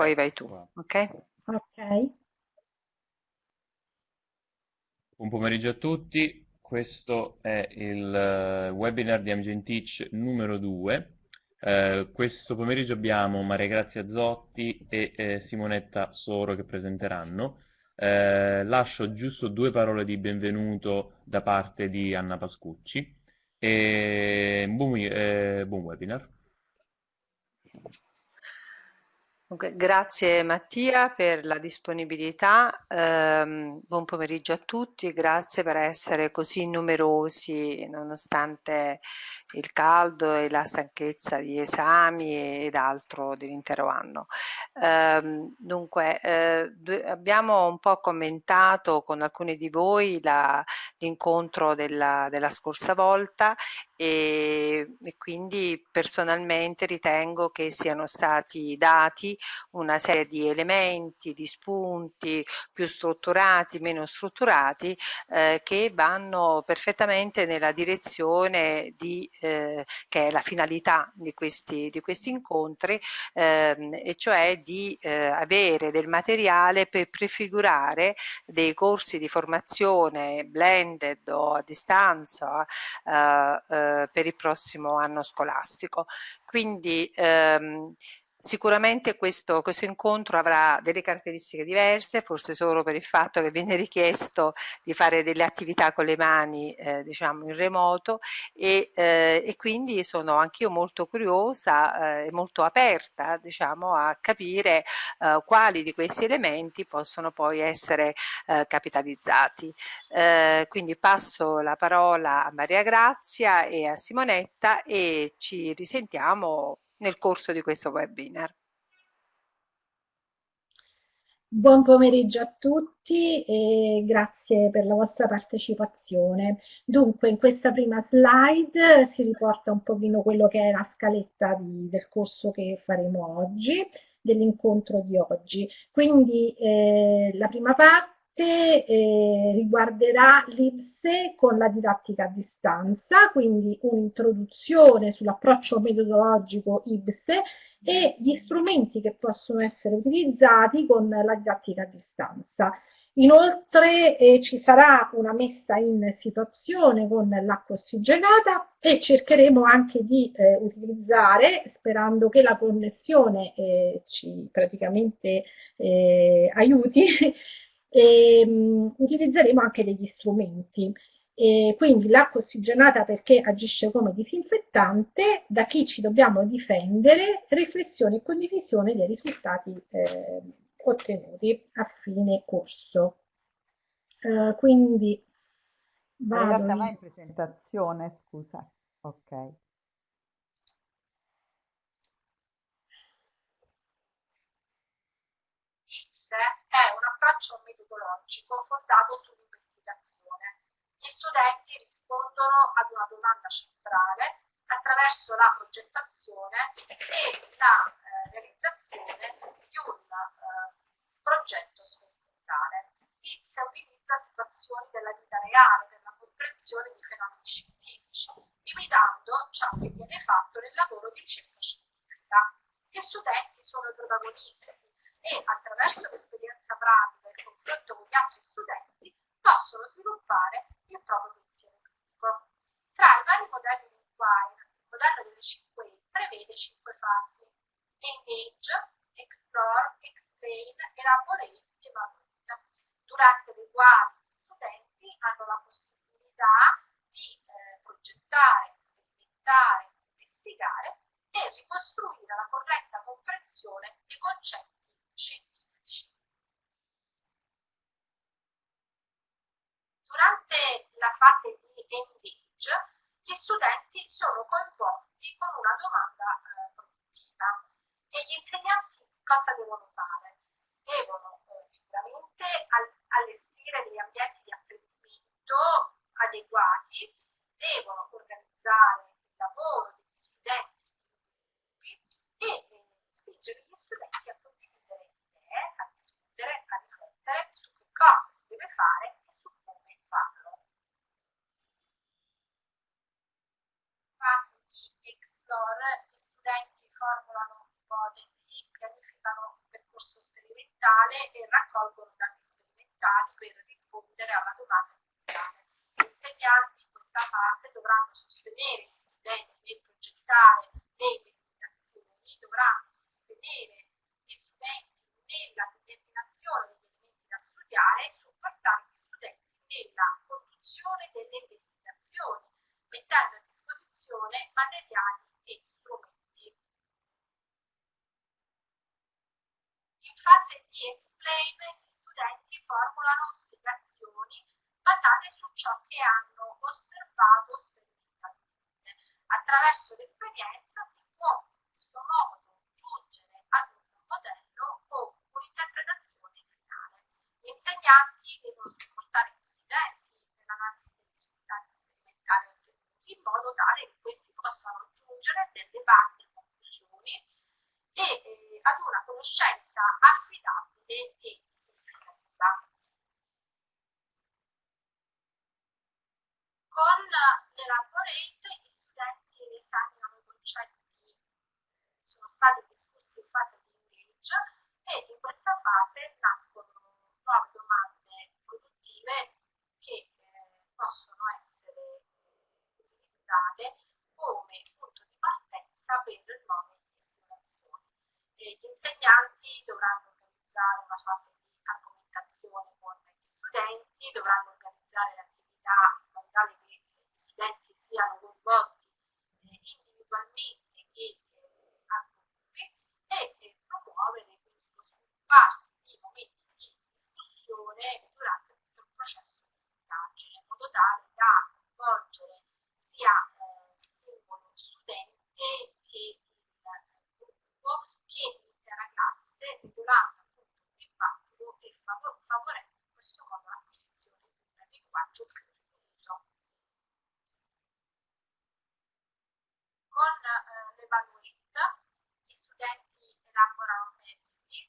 poi vai tu, ok? Ok. Buon pomeriggio a tutti, questo è il eh, webinar di Amgen Teach numero 2. Eh, questo pomeriggio abbiamo Maria Grazia Zotti e eh, Simonetta Soro che presenteranno. Eh, lascio giusto due parole di benvenuto da parte di Anna Pascucci e buon, eh, buon webinar. Grazie Mattia per la disponibilità, um, buon pomeriggio a tutti, grazie per essere così numerosi nonostante il caldo e la stanchezza di esami ed altro dell'intero anno. Um, dunque, eh, abbiamo un po' commentato con alcuni di voi l'incontro della, della, scorsa volta e, e quindi personalmente ritengo che siano stati dati una serie di elementi, di spunti più strutturati, meno strutturati, eh, che vanno perfettamente nella direzione di, eh, che è la finalità di questi, di questi incontri, ehm, e cioè di eh, avere del materiale per prefigurare dei corsi di formazione blended o a distanza eh, eh, per il prossimo anno scolastico. Quindi ehm, Sicuramente questo, questo, incontro avrà delle caratteristiche diverse, forse solo per il fatto che viene richiesto di fare delle attività con le mani, eh, diciamo in remoto e, eh, e quindi sono anch'io molto curiosa eh, e molto aperta, diciamo, a capire eh, quali di questi elementi possono poi essere eh, capitalizzati. Eh, quindi passo la parola a Maria Grazia e a Simonetta e ci risentiamo nel corso di questo webinar. Buon pomeriggio a tutti e grazie per la vostra partecipazione. Dunque, in questa prima slide si riporta un pochino quello che è la scaletta di, del corso che faremo oggi, dell'incontro di oggi. Quindi eh, la prima parte parte eh, riguarderà l'IPSE con la didattica a distanza, quindi un'introduzione sull'approccio metodologico IPSE e gli strumenti che possono essere utilizzati con la didattica a distanza. Inoltre eh, ci sarà una messa in situazione con l'acqua ossigenata e cercheremo anche di eh, utilizzare, sperando che la connessione eh, ci praticamente eh, aiuti, e, um, utilizzeremo anche degli strumenti. E quindi l'acqua ossigenata perché agisce come disinfettante, da chi ci dobbiamo difendere, riflessione e condivisione dei risultati eh, ottenuti a fine corso. Uh, quindi vado in... in presentazione, scusa. Ok. è un approccio metodologico fondato sull'investigazione. Gli studenti rispondono ad una domanda centrale attraverso la progettazione e la eh, realizzazione di un eh, progetto sperimentale. Si utilizza situazioni della vita reale per la comprensione di fenomeni scientifici, imitando ciò che viene fatto nel lavoro di ricerca scientifica. Gli studenti sono i protagonisti e attraverso l'esperienza pratica e confronto con gli altri studenti possono sviluppare il proprio pensiero critico. Tra i vari modelli di inquiry, il modello delle 5 E prevede 5 fasi. Engage, Explore, Explain, Elaborate, Evaluate, durante le quali gli studenti hanno la possibilità di eh, progettare, sperimentare, investigare e ricostruire la corretta comprensione dei concetti scientifici. Durante la fase di engage, gli studenti sono coinvolti con una domanda eh, produttiva e gli insegnanti cosa devono fare? Devono eh, sicuramente al allestire degli ambienti di apprendimento adeguati, devono organizzare il lavoro store, gli studenti formulano ipotesi, pianificano un percorso sperimentale e raccolgono dati sperimentali per rispondere alla domanda iniziale. Gli insegnanti in questa parte dovranno sostenere gli studenti nel progettare le determinazioni, dovranno sostenere gli studenti nella determinazione degli elementi da studiare e supportare gli studenti nella produzione delle determinazioni, mettendo a disposizione materiali fase di explain gli studenti formulano spiegazioni basate su ciò che hanno osservato sperimentalmente. Attraverso l'esperienza si può in questo modo giungere ad un modello o un'interpretazione finale. Gli insegnanti devono supportare gli studenti nell'analisi dei risultati sperimentali in modo tale che questi possano giungere a delle valide conclusioni e eh, ad una conoscenza affidabile e significativa. Con l'Elaborate gli studenti esaminano i concetti sono stati discussi in fase di engage e in questa fase nascono nuove domande produttive che eh, possono essere eh, utilizzate come punto di partenza per nuove esplorazioni. E gli insegnanti dovranno organizzare una fase di argomentazione con gli studenti, dovranno organizzare l'attività in modo tale che gli studenti siano coinvolti eh, individualmente e eh, a gruppi e eh, promuovere quindi lo svilupparsi di momenti di discussione durante tutto il processo di indagine in modo tale da coinvolgere sia eh, il singolo studente che il gruppo che l'intera classe regolando appunto il dibattito e favorendo in questo modo l'acquisizione di un linguaggio più ripreso. Con eh, l'Evaluate gli studenti elaborano metodi,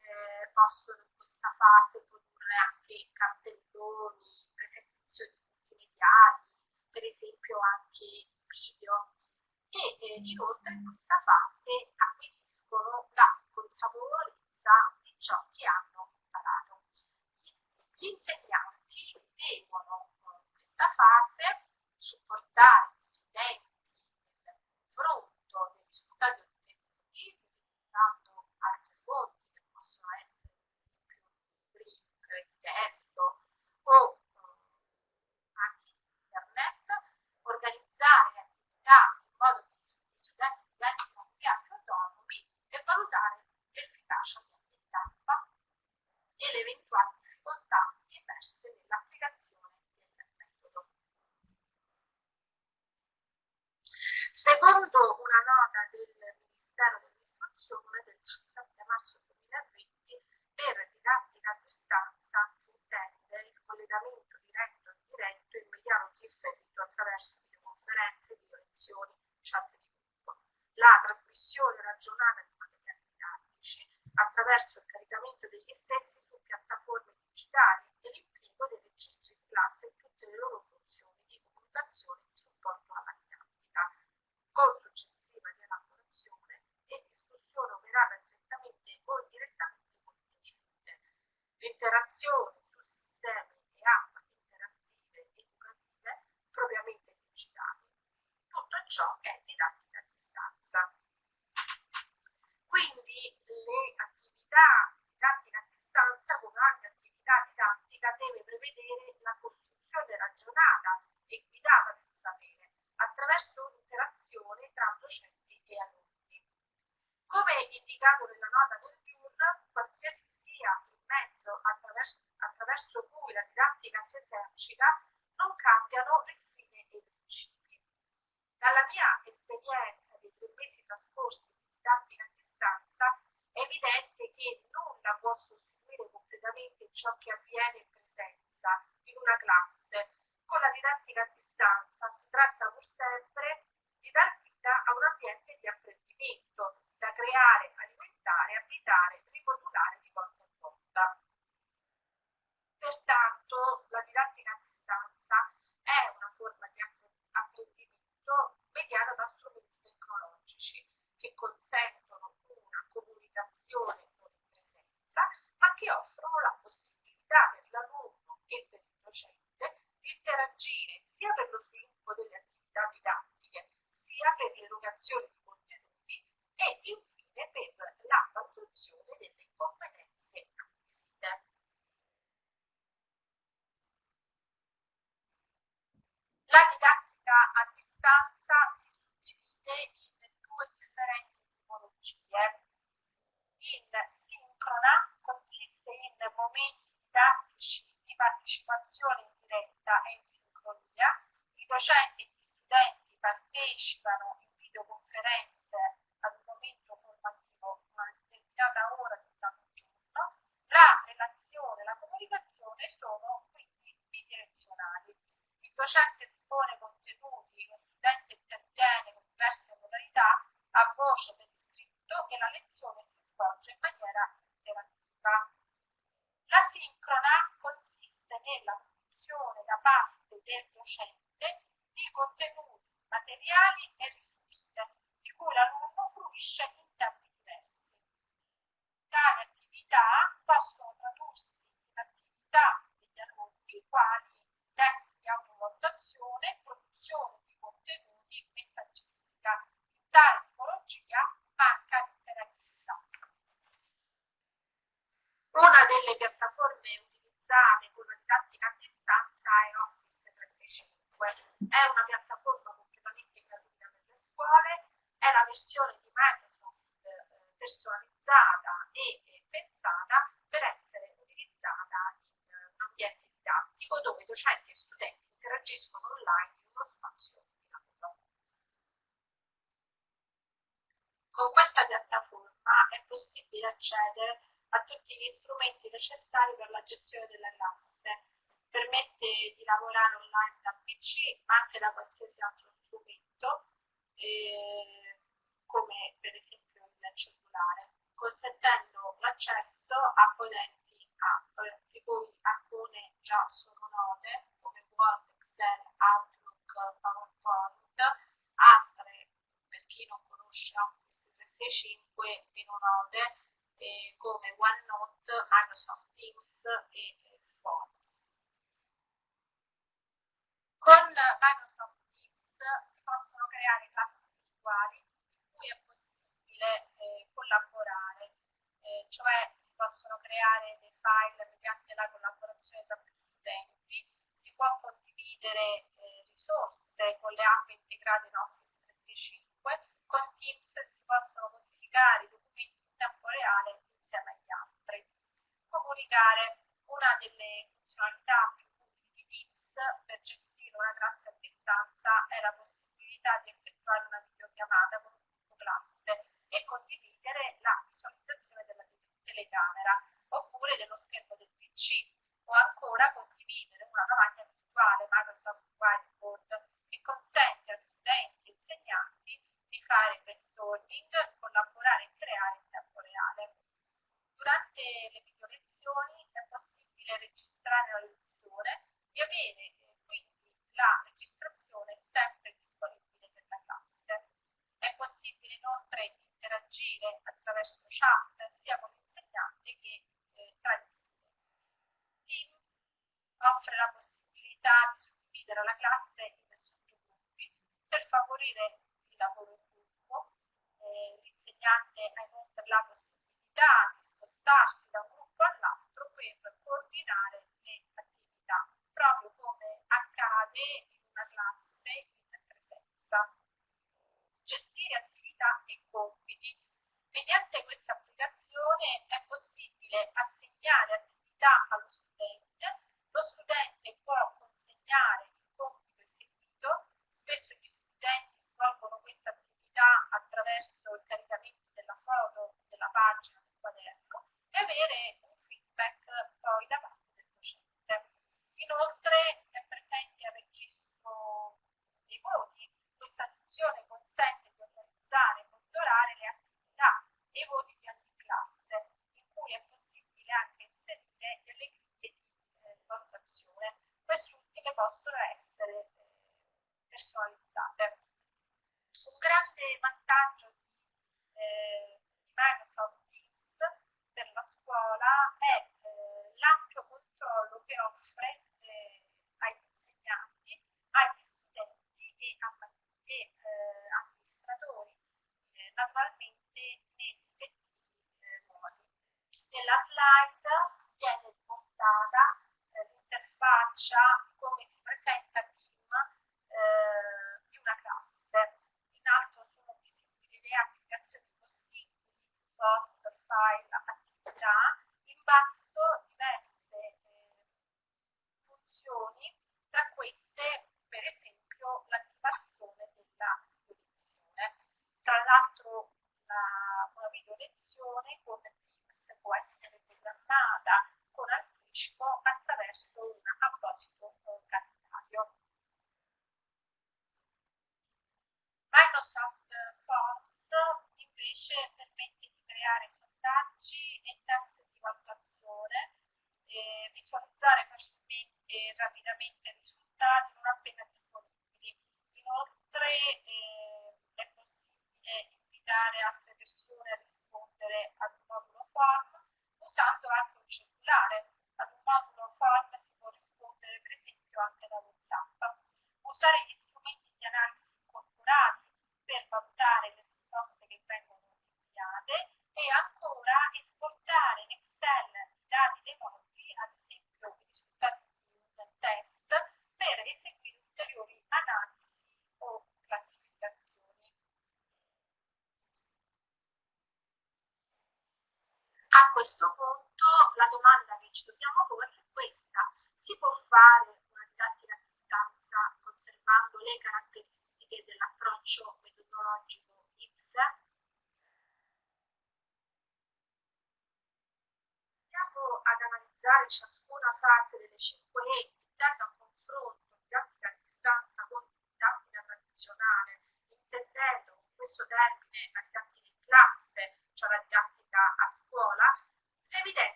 eh, possono in questa fase produrre anche cartelloni, presentazioni multimediali, per esempio anche video e eh, inoltre in questa fase acquisiscono la consapevolezza di ciò che hanno imparato. Gli insegnanti devono in questa fase supportare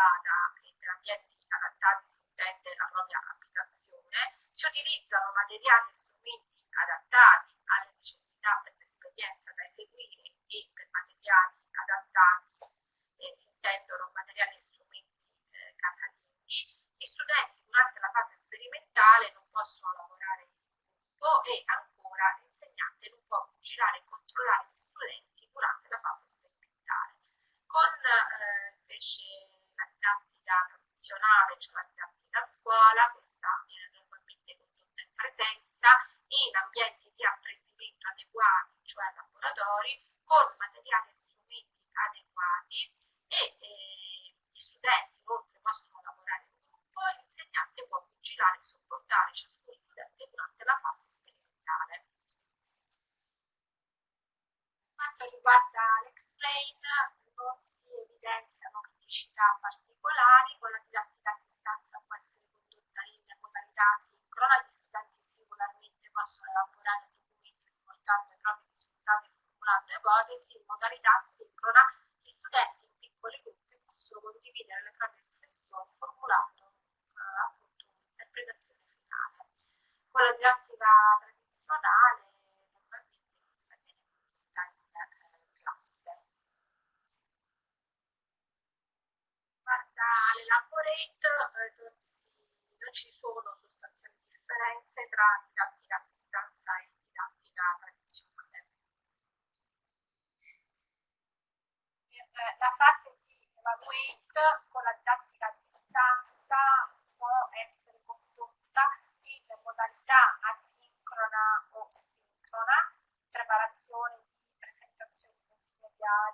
adattata e per ambienti adattati all'utente e la propria abitazione, si utilizzano materiali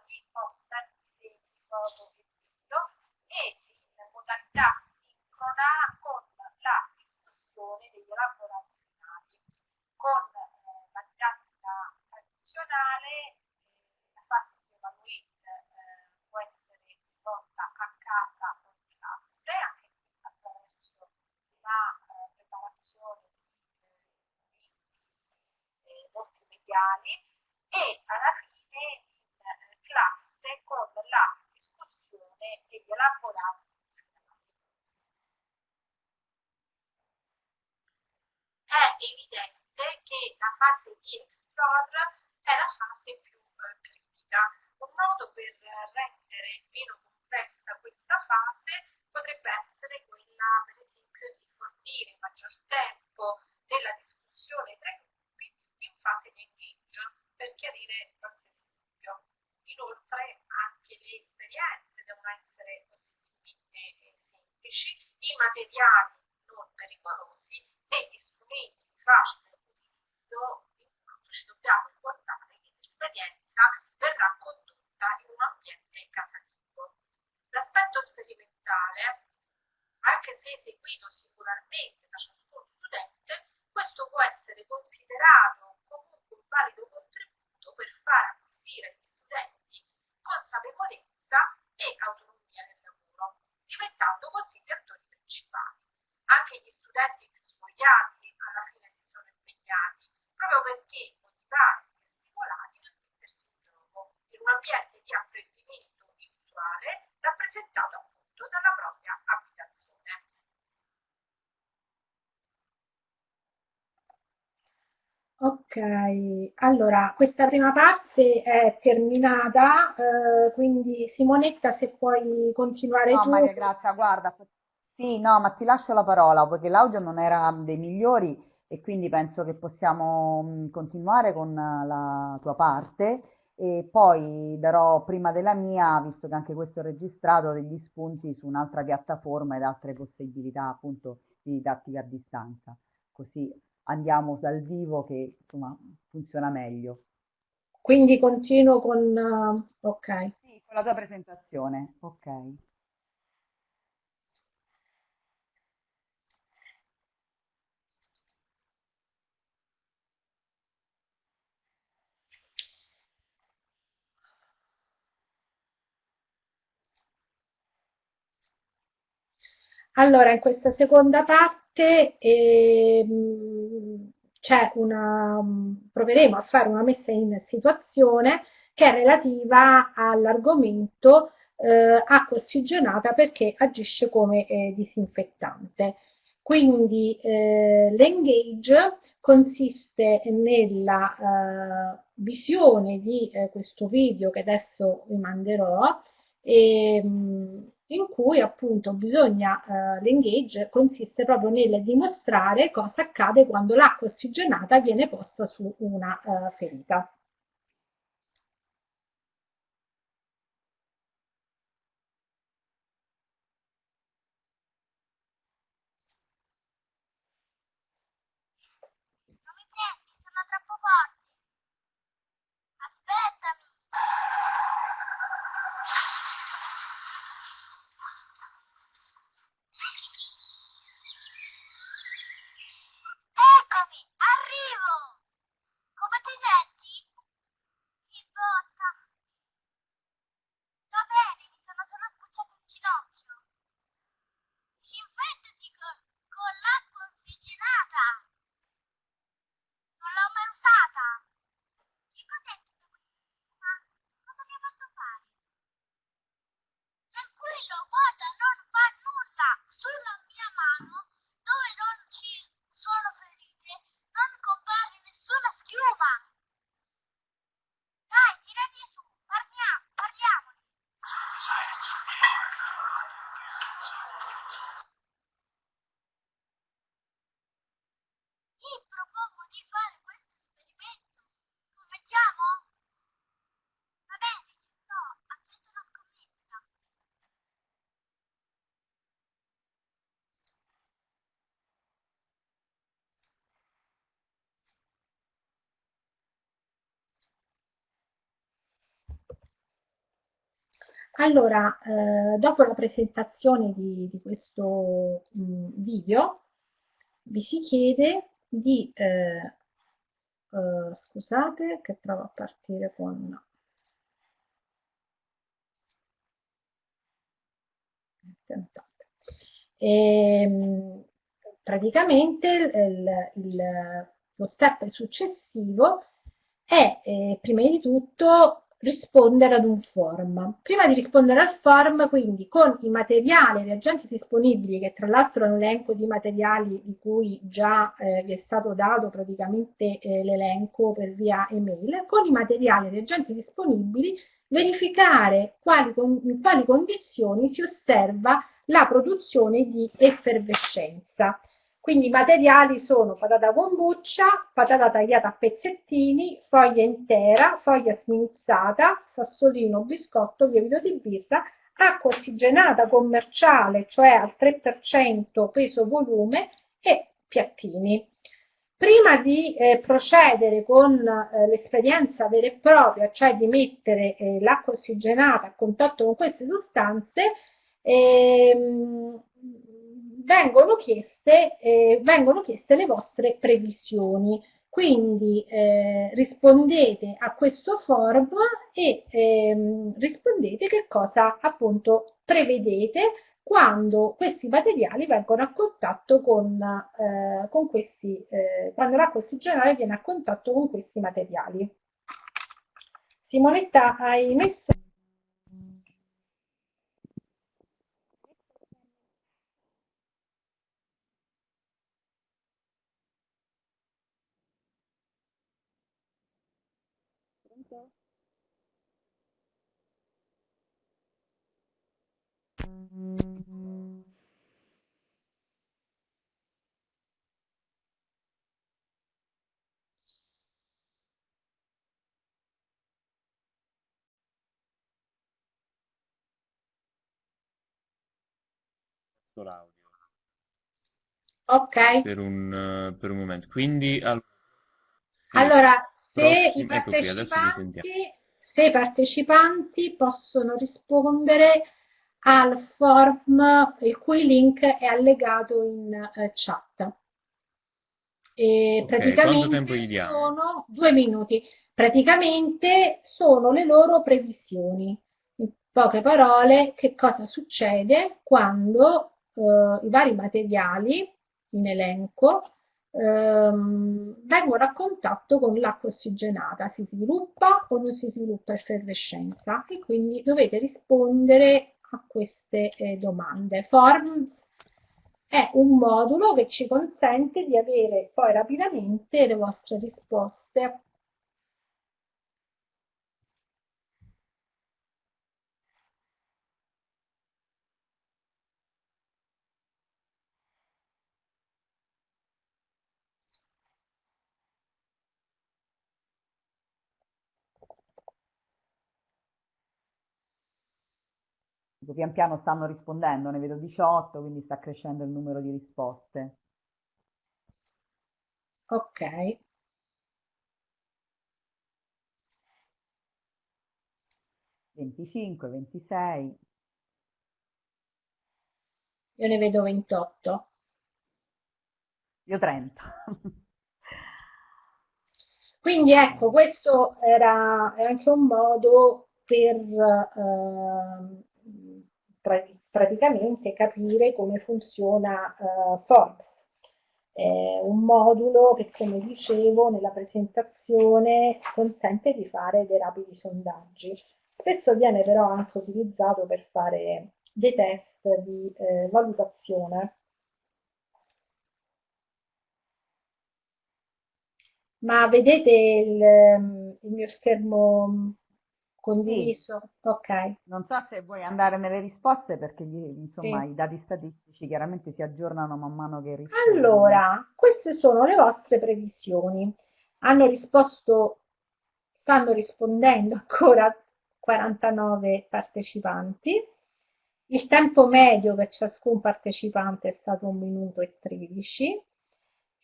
people horror Ok, allora questa prima parte è terminata, eh, quindi Simonetta se puoi continuare no, tu. Maria Grazia, guarda, sì, no, ma ti lascio la parola perché l'audio non era dei migliori e quindi penso che possiamo mm, continuare con la tua parte e poi darò prima della mia, visto che anche questo è registrato, degli spunti su un'altra piattaforma ed altre possibilità appunto di didattica a distanza. Così andiamo dal vivo che insomma funziona meglio. Quindi continuo con... Uh, ok. Sì, con la tua presentazione. Ok. Allora, in questa seconda parte ehm, c'è una, proveremo a fare una messa in situazione che è relativa all'argomento eh, acqua ossigenata perché agisce come eh, disinfettante. Quindi eh, l'engage consiste nella eh, visione di eh, questo video che adesso vi manderò e, ehm, in cui appunto bisogna, eh, l'engage consiste proprio nel dimostrare cosa accade quando l'acqua ossigenata viene posta su una eh, ferita. Allora, eh, dopo la presentazione di, di questo mh, mm, video, vi si chiede di, eh, eh, scusate che provo a partire con... E, ehm, praticamente il, il, lo step successivo è eh, prima di tutto rispondere ad un form. Prima di rispondere al form, quindi con i materiali e reagenti disponibili, che tra l'altro è un elenco di materiali di cui già eh, vi è stato dato praticamente eh, l'elenco per via email, con i materiali e reagenti disponibili verificare quali, in quali condizioni si osserva la produzione di effervescenza. Quindi i materiali sono patata kombucha, patata tagliata a pezzettini, foglia intera, foglia sminuzzata, sassolino, biscotto, lievito di birra, acqua ossigenata commerciale, cioè al 3% peso volume e piattini. Prima di eh, procedere con eh, l'esperienza vera e propria, cioè di mettere eh, l'acqua ossigenata a contatto con queste sostanze, ehm, vengono, chieste, eh, vengono chieste le vostre previsioni. Quindi eh, rispondete a questo form e ehm, rispondete che cosa appunto prevedete quando questi materiali vengono a contatto con, eh, con questi, eh, quando l'acqua ossigenale viene a contatto con questi materiali. Simonetta, hai messo l'audio Ok. per un, per un momento. Quindi, al... sì, allora, se i ecco partecipanti, se i partecipanti possono rispondere al form il cui link è allegato in uh, chat. E Ok, quanto praticamente sono due minuti. Praticamente sono le loro previsioni. In poche parole, che cosa succede quando eh, i vari materiali in elenco ehm, vengono a contatto con l'acqua ossigenata, si sviluppa o non si sviluppa effervescenza e quindi dovete rispondere a queste eh, domande. Forms è un modulo che ci consente di avere poi rapidamente le vostre risposte Pian piano stanno rispondendo, ne vedo 18, quindi sta crescendo il numero di risposte. Ok. Venticinque, ventisei. Io ne vedo 28. Io 30. Quindi ecco, questo era anche un modo per eh, pra praticamente capire come funziona eh, Forbes. È un modulo che, come dicevo nella presentazione, consente di fare dei rapidi sondaggi. Spesso viene però anche utilizzato per fare dei test di eh, valutazione. Ma vedete il, il mio schermo condiviso? Sì. Ok. Non so se vuoi andare nelle risposte perché insomma, Sì. i dati statistici chiaramente si aggiornano man mano che rispondi. Allora, queste sono le vostre previsioni. Hanno risposto, stanno rispondendo ancora 49 partecipanti. Il tempo medio per ciascun partecipante è stato 1 minuto e 13.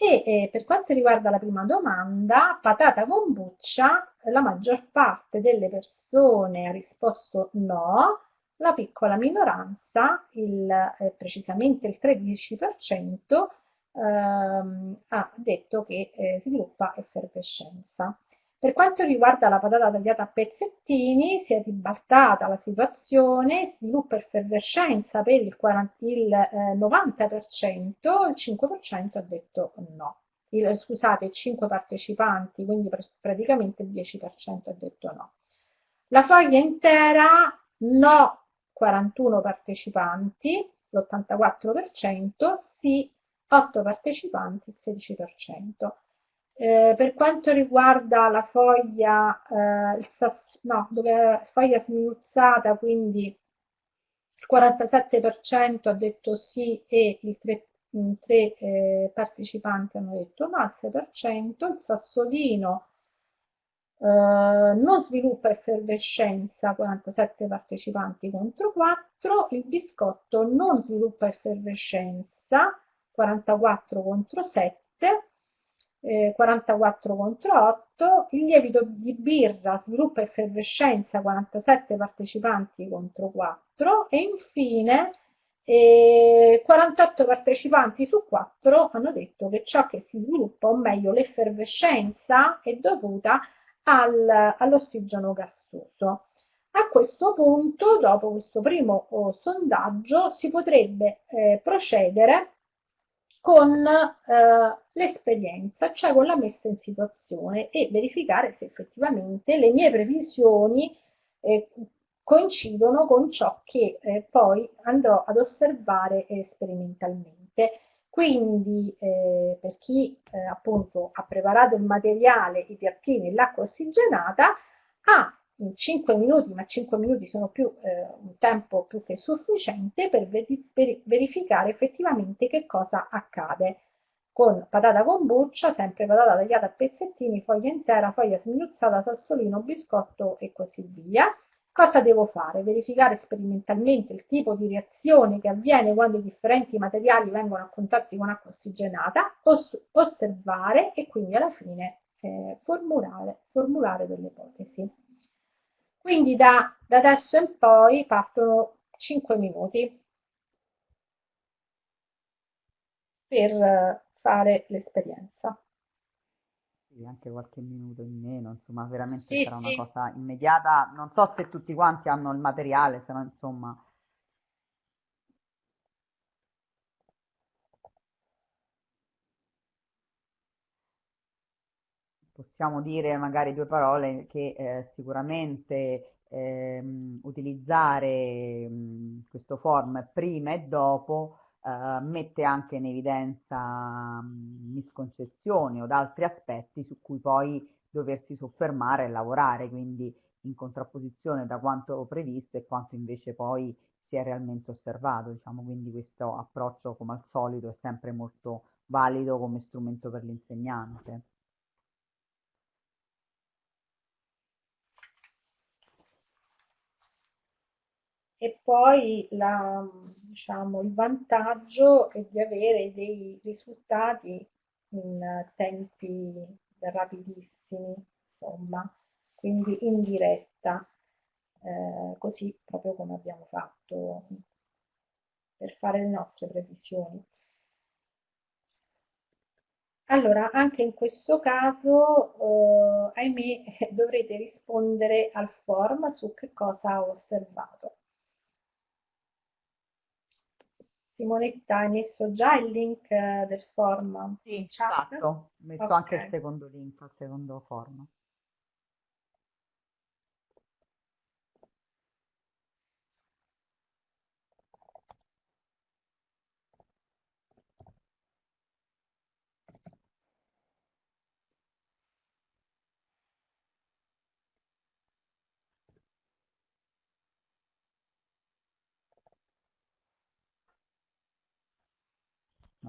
E eh, per quanto riguarda la prima domanda, patata con buccia, la maggior parte delle persone ha risposto no, la piccola minoranza, il, eh, precisamente il 13%, ehm, ha detto che eh, sviluppa effervescenza. Per quanto riguarda la patata tagliata a pezzettini, si è ribaltata la situazione, sviluppa effervescenza per il, 40, il eh, 90%, il 5% ha detto no. Il, scusate, 5 partecipanti, quindi pr praticamente il 10% ha detto no. La foglia intera no 41 partecipanti, l'84%, sì 8 partecipanti, il 16%. Eh, per quanto riguarda la foglia, eh, il, no, dove foglia sminuzzata, quindi il 47% ha detto sì e i tre, tre eh, partecipanti hanno detto no, il 6%, il sassolino non sviluppa effervescenza 47 partecipanti contro 4, il biscotto non sviluppa effervescenza 44 contro 7, eh, 44 contro 8, il lievito di birra sviluppa effervescenza 47 partecipanti contro 4 e infine eh, 48 partecipanti su 4 hanno detto che ciò che si sviluppa, o meglio l'effervescenza, è dovuta al, all'ossigeno gassoso. A questo punto, dopo questo primo oh, sondaggio, si potrebbe eh, procedere con eh, l'esperienza, cioè con la messa in situazione e verificare se effettivamente le mie previsioni eh, coincidono con ciò che eh, poi andrò ad osservare sperimentalmente. Quindi eh, per chi eh, appunto ha preparato il materiale, i piattini e l'acqua ossigenata, ha 5 minuti, ma 5 minuti sono più, eh, un tempo più che sufficiente per, verificare effettivamente che cosa accade con patata con buccia, sempre patata tagliata a pezzettini, foglia intera, foglia sminuzzata, sassolino, biscotto e così via. Cosa devo fare? Verificare sperimentalmente il tipo di reazione che avviene quando i differenti materiali vengono a contatto con acqua ossigenata, os osservare e quindi alla fine eh, formulare, formulare delle ipotesi. Quindi da, da adesso in poi partono 5 minuti per fare l'esperienza anche qualche minuto in meno, insomma, veramente sì, sarà sì. una cosa immediata. Non so se tutti quanti hanno il materiale, se no, insomma. Possiamo dire magari due parole che eh, sicuramente ehm, utilizzare mh, questo form prima e dopo eh, mette anche in evidenza mh, misconcezioni o altri aspetti su cui poi doversi soffermare e lavorare, quindi in contrapposizione da quanto previsto e quanto invece poi si è realmente osservato, diciamo, quindi questo approccio come al solito è sempre molto valido come strumento per l'insegnante. E poi la, diciamo, il vantaggio è di avere dei risultati in tempi rapidissimi, insomma, quindi in diretta, eh, così proprio come abbiamo fatto per fare le nostre previsioni. Allora, anche in questo caso, eh, ahimè, dovrete rispondere al form su che cosa ho osservato. Simonetta, hai messo già il link eh, del form Sì, in chat? Esatto, ho messo okay. anche il secondo link al secondo form.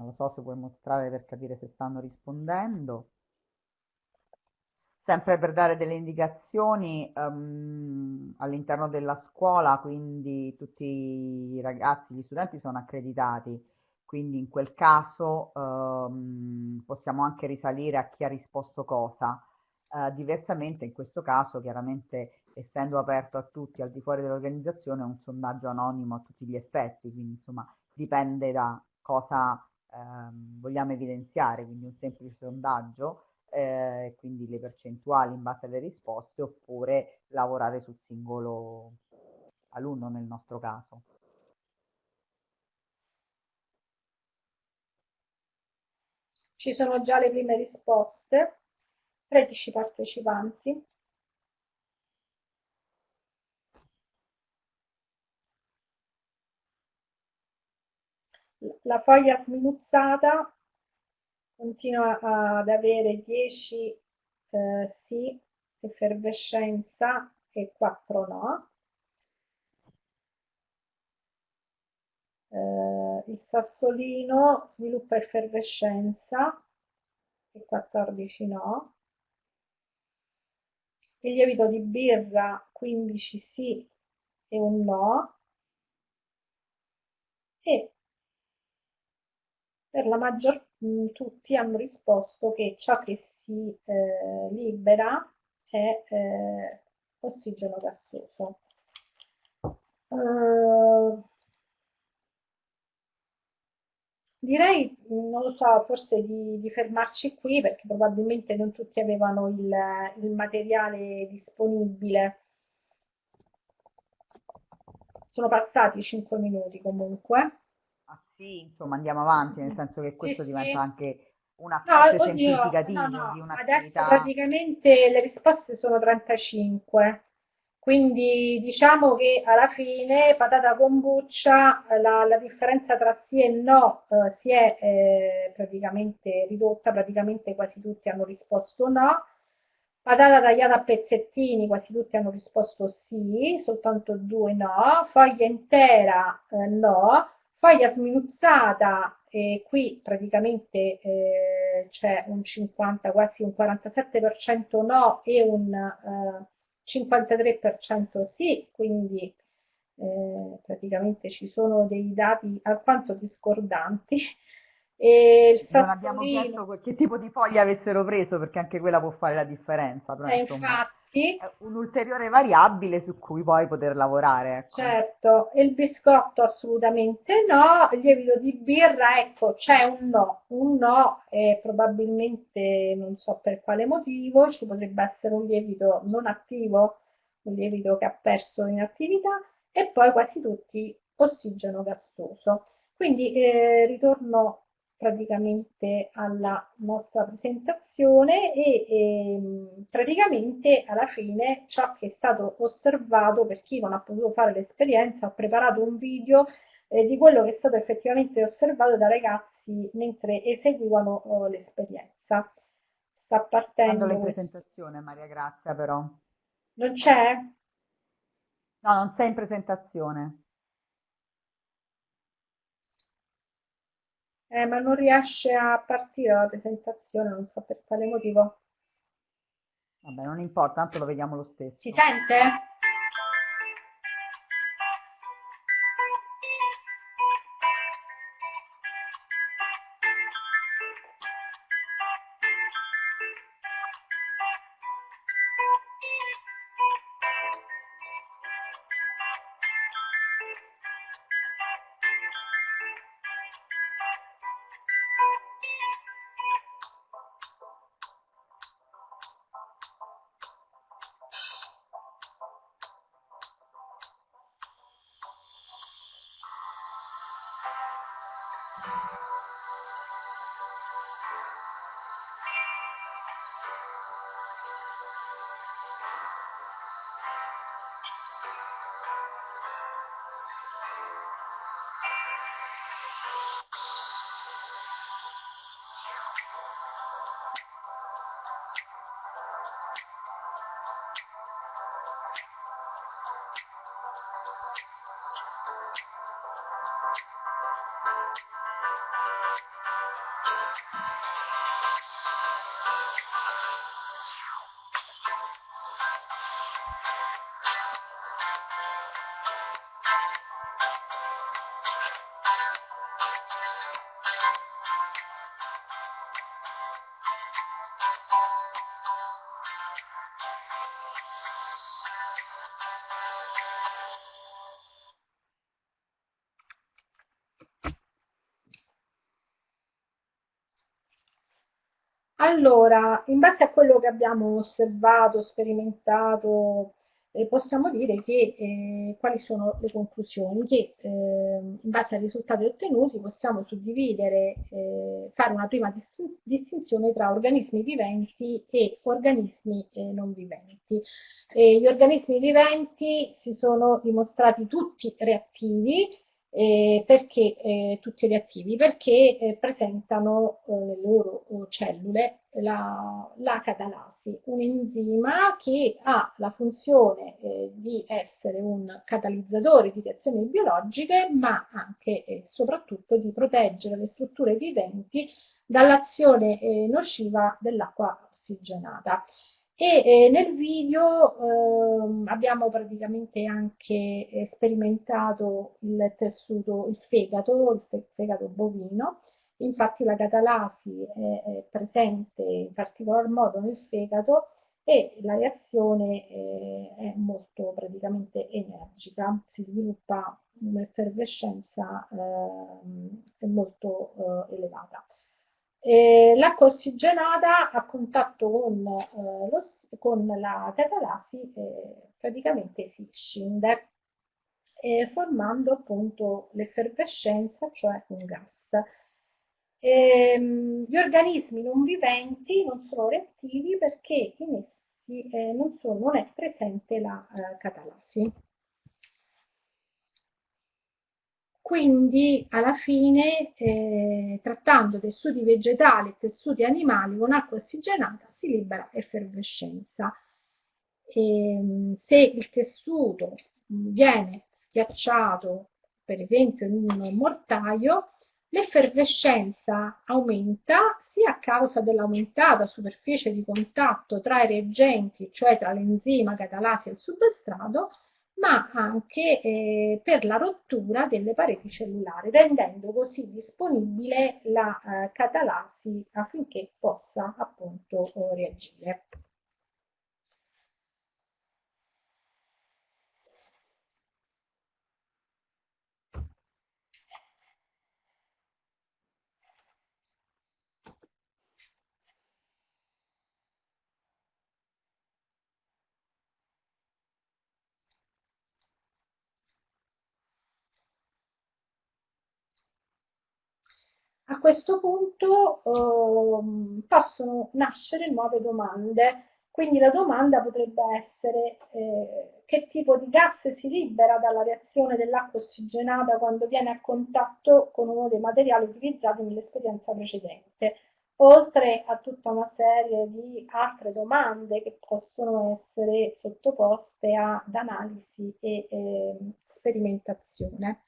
Non lo so se puoi mostrare per capire se stanno rispondendo. Sempre per dare delle indicazioni um, all'interno della scuola, quindi tutti i ragazzi, gli studenti sono accreditati, quindi in quel caso um, possiamo anche risalire a chi ha risposto cosa. Uh, diversamente in questo caso, chiaramente essendo aperto a tutti al di fuori dell'organizzazione, è un sondaggio anonimo a tutti gli effetti, quindi insomma dipende da cosa ehm, vogliamo evidenziare, quindi un semplice sondaggio, eh, quindi le percentuali in base alle risposte, oppure lavorare sul singolo alunno nel nostro caso. Ci sono già le prime risposte, 13 partecipanti. La foglia sminuzzata continua ad avere 10 eh, sì, effervescenza e 4 no. Eh, il sassolino sviluppa effervescenza e 14 no. il lievito di birra 15 sì e un no e per la maggior mm, tutti hanno risposto che ciò che si eh, libera è eh, ossigeno gassoso. Uh, direi, non lo so, forse di, di, fermarci qui perché probabilmente non tutti avevano il, il materiale disponibile. Sono passati 5 minuti comunque. Sì, insomma andiamo avanti, nel senso che questo sì, diventa sì. anche un approccio no, semplificativo no, no. di un'attività. Adesso praticamente le risposte sono 35, quindi diciamo che alla fine patata kombucha la, la differenza tra sì e no eh, si è eh, praticamente ridotta, praticamente quasi tutti hanno risposto no. Patata tagliata a pezzettini, quasi tutti hanno risposto sì, soltanto due no. Foglia intera eh, no. Foglia sminuzzata e qui praticamente eh, c'è un 50, quasi un 47% no e un eh, 53% sì, quindi eh, praticamente ci sono dei dati alquanto discordanti. E il non abbiamo chiesto che tipo di foglia avessero preso perché anche quella può fare la differenza. Però, eh, infatti, sì. un'ulteriore variabile su cui poi poter lavorare. Ecco. Certo, il biscotto assolutamente no, il lievito di birra, ecco, c'è un no, un no e probabilmente non so per quale motivo, ci potrebbe essere un lievito non attivo, un lievito che ha perso in attività e poi quasi tutti ossigeno gassoso. Quindi eh, ritorno praticamente alla nostra presentazione e, ehm, praticamente alla fine ciò che è stato osservato per chi non ha potuto fare l'esperienza ho preparato un video eh, di quello che è stato effettivamente osservato dai ragazzi mentre eseguivano oh, l'esperienza. Sta partendo Quando presentazione Maria Grazia però? Non c'è? no non sei in presentazione Eh, ma non riesce a partire la presentazione, non so per quale motivo. Vabbè, non importa, tanto lo vediamo lo stesso. Si sente? Allora, in base a quello che abbiamo osservato, sperimentato, eh, possiamo dire che eh, quali sono le conclusioni? Che eh, in base ai risultati ottenuti possiamo suddividere, eh, fare una prima distinzione tra organismi viventi e organismi eh, non viventi. gli organismi viventi si sono dimostrati tutti reattivi, eh, perché eh, tutti gli attivi? Perché eh, presentano eh, nelle loro oh, cellule la, la, catalasi, un enzima che ha la funzione eh, di essere un catalizzatore di reazioni biologiche, ma anche e soprattutto di proteggere le strutture viventi dall'azione eh, nociva dell'acqua ossigenata. E eh, nel video eh, abbiamo praticamente anche sperimentato il tessuto, il fegato, il fegato bovino, infatti la catalasi è, presente in particolar modo nel fegato e la reazione eh, è molto praticamente energica, si sviluppa un'effervescenza eh, molto eh, elevata. L'acqua ossigenata a contatto con, eh, lo, con la catalasi eh, praticamente si scinde eh, formando appunto l'effervescenza, cioè un gas. Ehm, gli organismi non viventi non sono reattivi perché in essi eh, non, sono, non, è presente la eh, catalasi. Quindi alla fine, eh, trattando tessuti vegetali e tessuti animali con acqua ossigenata, si libera effervescenza. E, ehm, se il tessuto viene schiacciato, per esempio in un mortaio, l'effervescenza aumenta sia a causa dell'aumentata superficie di contatto tra i reagenti, cioè tra l'enzima catalasi e il substrato, ma anche eh, per la rottura delle pareti cellulari, rendendo così disponibile la eh, catalasi affinché possa appunto reagire. A questo punto eh, possono nascere nuove domande, quindi la domanda potrebbe essere eh, che tipo di gas si libera dalla reazione dell'acqua ossigenata quando viene a contatto con uno dei materiali utilizzati nell'esperienza precedente, oltre a tutta una serie di altre domande che possono essere sottoposte ad analisi e eh, sperimentazione.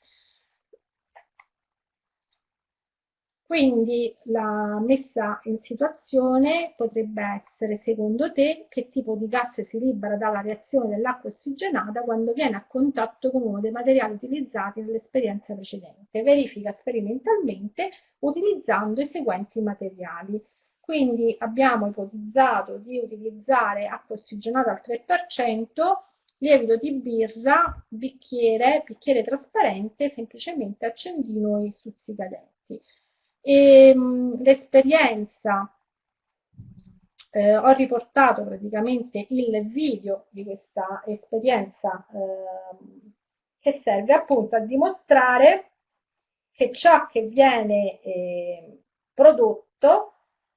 Quindi la messa in situazione potrebbe essere, secondo te, che tipo di gas si libera dalla reazione dell'acqua ossigenata quando viene a contatto con uno dei materiali utilizzati nell'esperienza precedente. Verifica sperimentalmente utilizzando i seguenti materiali. Quindi abbiamo ipotizzato di utilizzare acqua ossigenata al 3%, lievito di birra, bicchiere, bicchiere trasparente, semplicemente accendino e stuzzicadenti. E l'esperienza, eh, ho riportato praticamente il video di questa esperienza eh, che serve appunto a dimostrare che ciò che viene eh, prodotto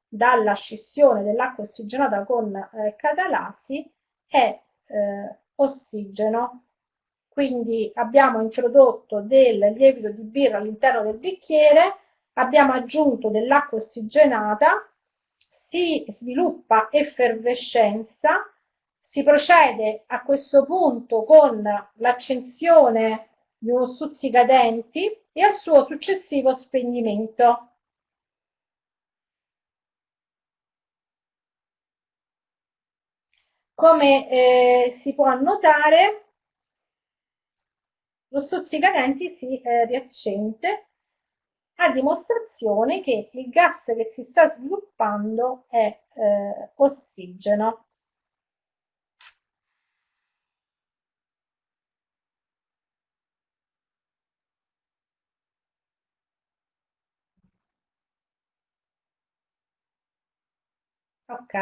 dalla scissione dell'acqua ossigenata con eh, catalasi è eh, ossigeno. Quindi abbiamo introdotto del lievito di birra all'interno del bicchiere, abbiamo aggiunto dell'acqua ossigenata, si sviluppa effervescenza, si procede a questo punto con l'accensione di uno stuzzicadenti e al suo successivo spegnimento. Come eh, si può notare, lo stuzzicadenti si eh, riaccende a dimostrazione che il gas che si sta sviluppando è eh, ossigeno. Ok.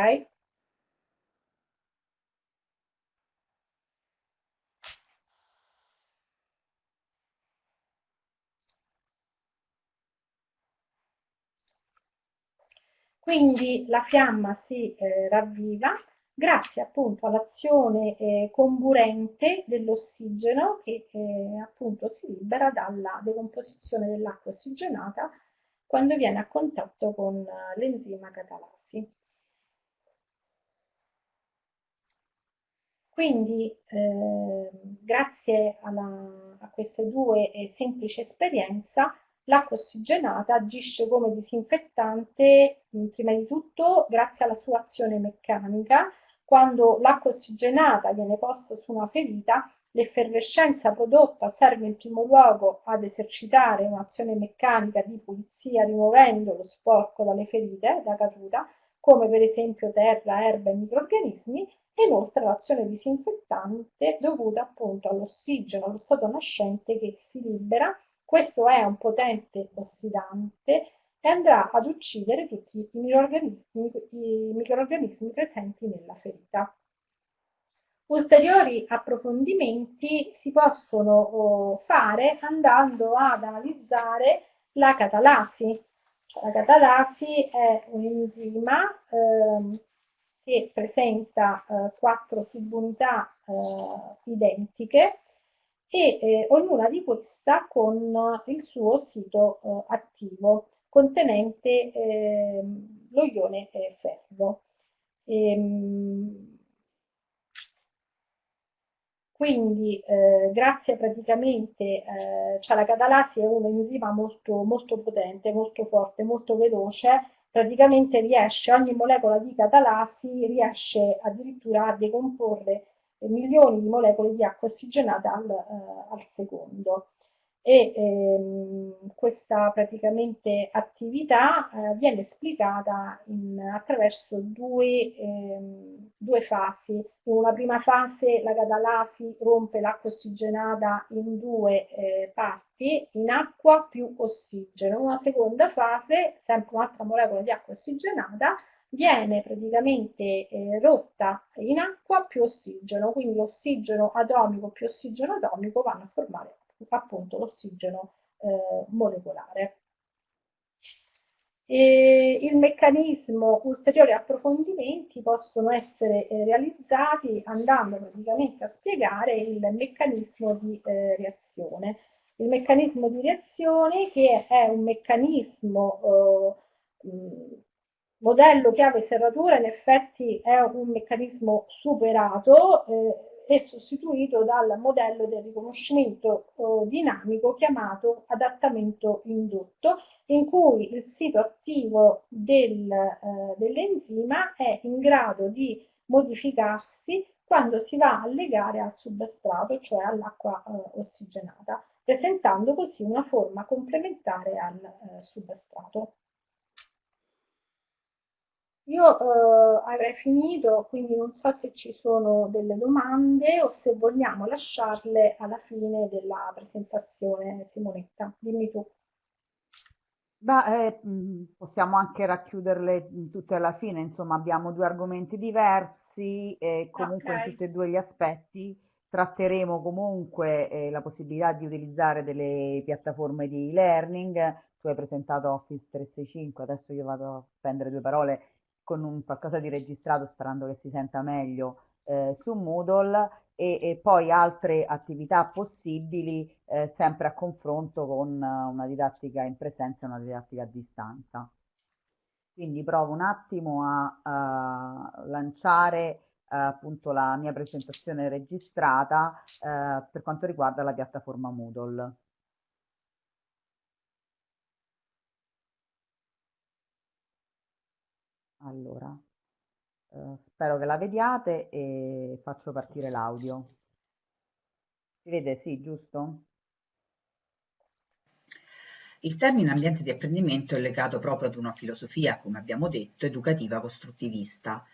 Quindi la fiamma si eh, ravviva grazie appunto all'azione eh, comburente dell'ossigeno che eh, appunto si libera dalla decomposizione dell'acqua ossigenata quando viene a contatto con eh, l'enzima catalasi. Quindi eh, grazie alla, a queste due eh, semplici esperienze L'acqua ossigenata agisce come disinfettante prima di tutto grazie alla sua azione meccanica, Quando l'acqua ossigenata viene posta su una ferita, l'effervescenza prodotta serve in primo luogo ad esercitare un'azione meccanica di pulizia rimuovendo lo sporco dalle ferite da caduta, come per esempio terra, erba e microrganismi, e inoltre l'azione disinfettante dovuta appunto all'ossigeno, allo stato nascente che si libera. Questo è un potente ossidante e andrà ad uccidere tutti i microorganismi, i microorganismi presenti nella ferita. Ulteriori approfondimenti si possono oh, fare andando ad analizzare la catalasi. La catalasi è un enzima eh, che presenta eh, quattro subunità eh, identiche e eh, ognuna di queste con il suo sito eh, attivo contenente ehm, lo ione ferro. Ehm, quindi eh, grazie praticamente, eh, cioè la catalasi è un enzima molto, molto potente, molto forte, molto veloce, praticamente riesce, ogni molecola di catalasi riesce addirittura a decomporre milioni di molecole di acqua ossigenata al, eh, al secondo e ehm, questa praticamente attività eh, viene esplicata in, attraverso due, ehm, due, fasi. In una prima fase la catalasi rompe l'acqua ossigenata in due eh, parti, in acqua più ossigeno. In una seconda fase, sempre un'altra molecola di acqua ossigenata, viene praticamente eh, rotta in acqua più ossigeno, quindi ossigeno atomico più ossigeno atomico vanno a formare appunto l'ossigeno eh, molecolare. E il meccanismo, ulteriori approfondimenti possono essere eh, realizzati andando praticamente a spiegare il meccanismo di eh, reazione. Il meccanismo di reazione che è un meccanismo eh, modello chiave serratura in effetti è un meccanismo superato eh, è sostituito dal modello del riconoscimento eh, dinamico chiamato adattamento indotto, in cui il sito attivo del, eh, dell'enzima è in grado di modificarsi quando si va a legare al substrato, cioè all'acqua eh, ossigenata, presentando così una forma complementare al eh, substrato. Io eh, avrei finito, quindi non so se ci sono delle domande o se vogliamo lasciarle alla fine della presentazione. Simonetta, dimmi tu. Beh, eh, possiamo anche racchiuderle tutte alla fine, insomma abbiamo due argomenti diversi e comunque okay. in tutti e due gli aspetti tratteremo comunque eh, la possibilità di utilizzare delle piattaforme di learning. Tu hai presentato Office 365, adesso io vado a spendere due parole con un qualcosa di registrato sperando che si senta meglio eh, su Moodle e, e, poi altre attività possibili eh, sempre a confronto con una didattica in presenza e una didattica a distanza. Quindi provo un attimo a, a lanciare eh, appunto la mia presentazione registrata eh, per quanto riguarda la piattaforma Moodle. Allora, eh, spero che la vediate e faccio partire l'audio. Si vede? Sì, giusto? Il termine ambiente di apprendimento è legato proprio ad una filosofia, come abbiamo detto, educativa costruttivista.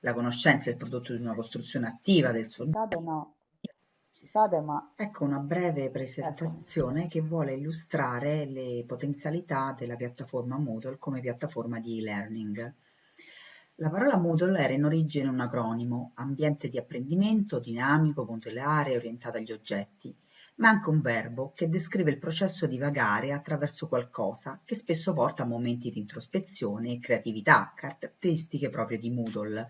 La conoscenza è il prodotto di una costruzione attiva del soggetto. No. Scusate, ma... Ecco una breve presentazione ecco. che vuole illustrare le potenzialità della piattaforma Moodle come piattaforma di e-learning. La parola Moodle era in origine un acronimo, ambiente di apprendimento dinamico, modulare, orientato agli oggetti, ma anche un verbo che descrive il processo di vagare attraverso qualcosa che spesso porta a momenti di introspezione e creatività, caratteristiche proprie di Moodle.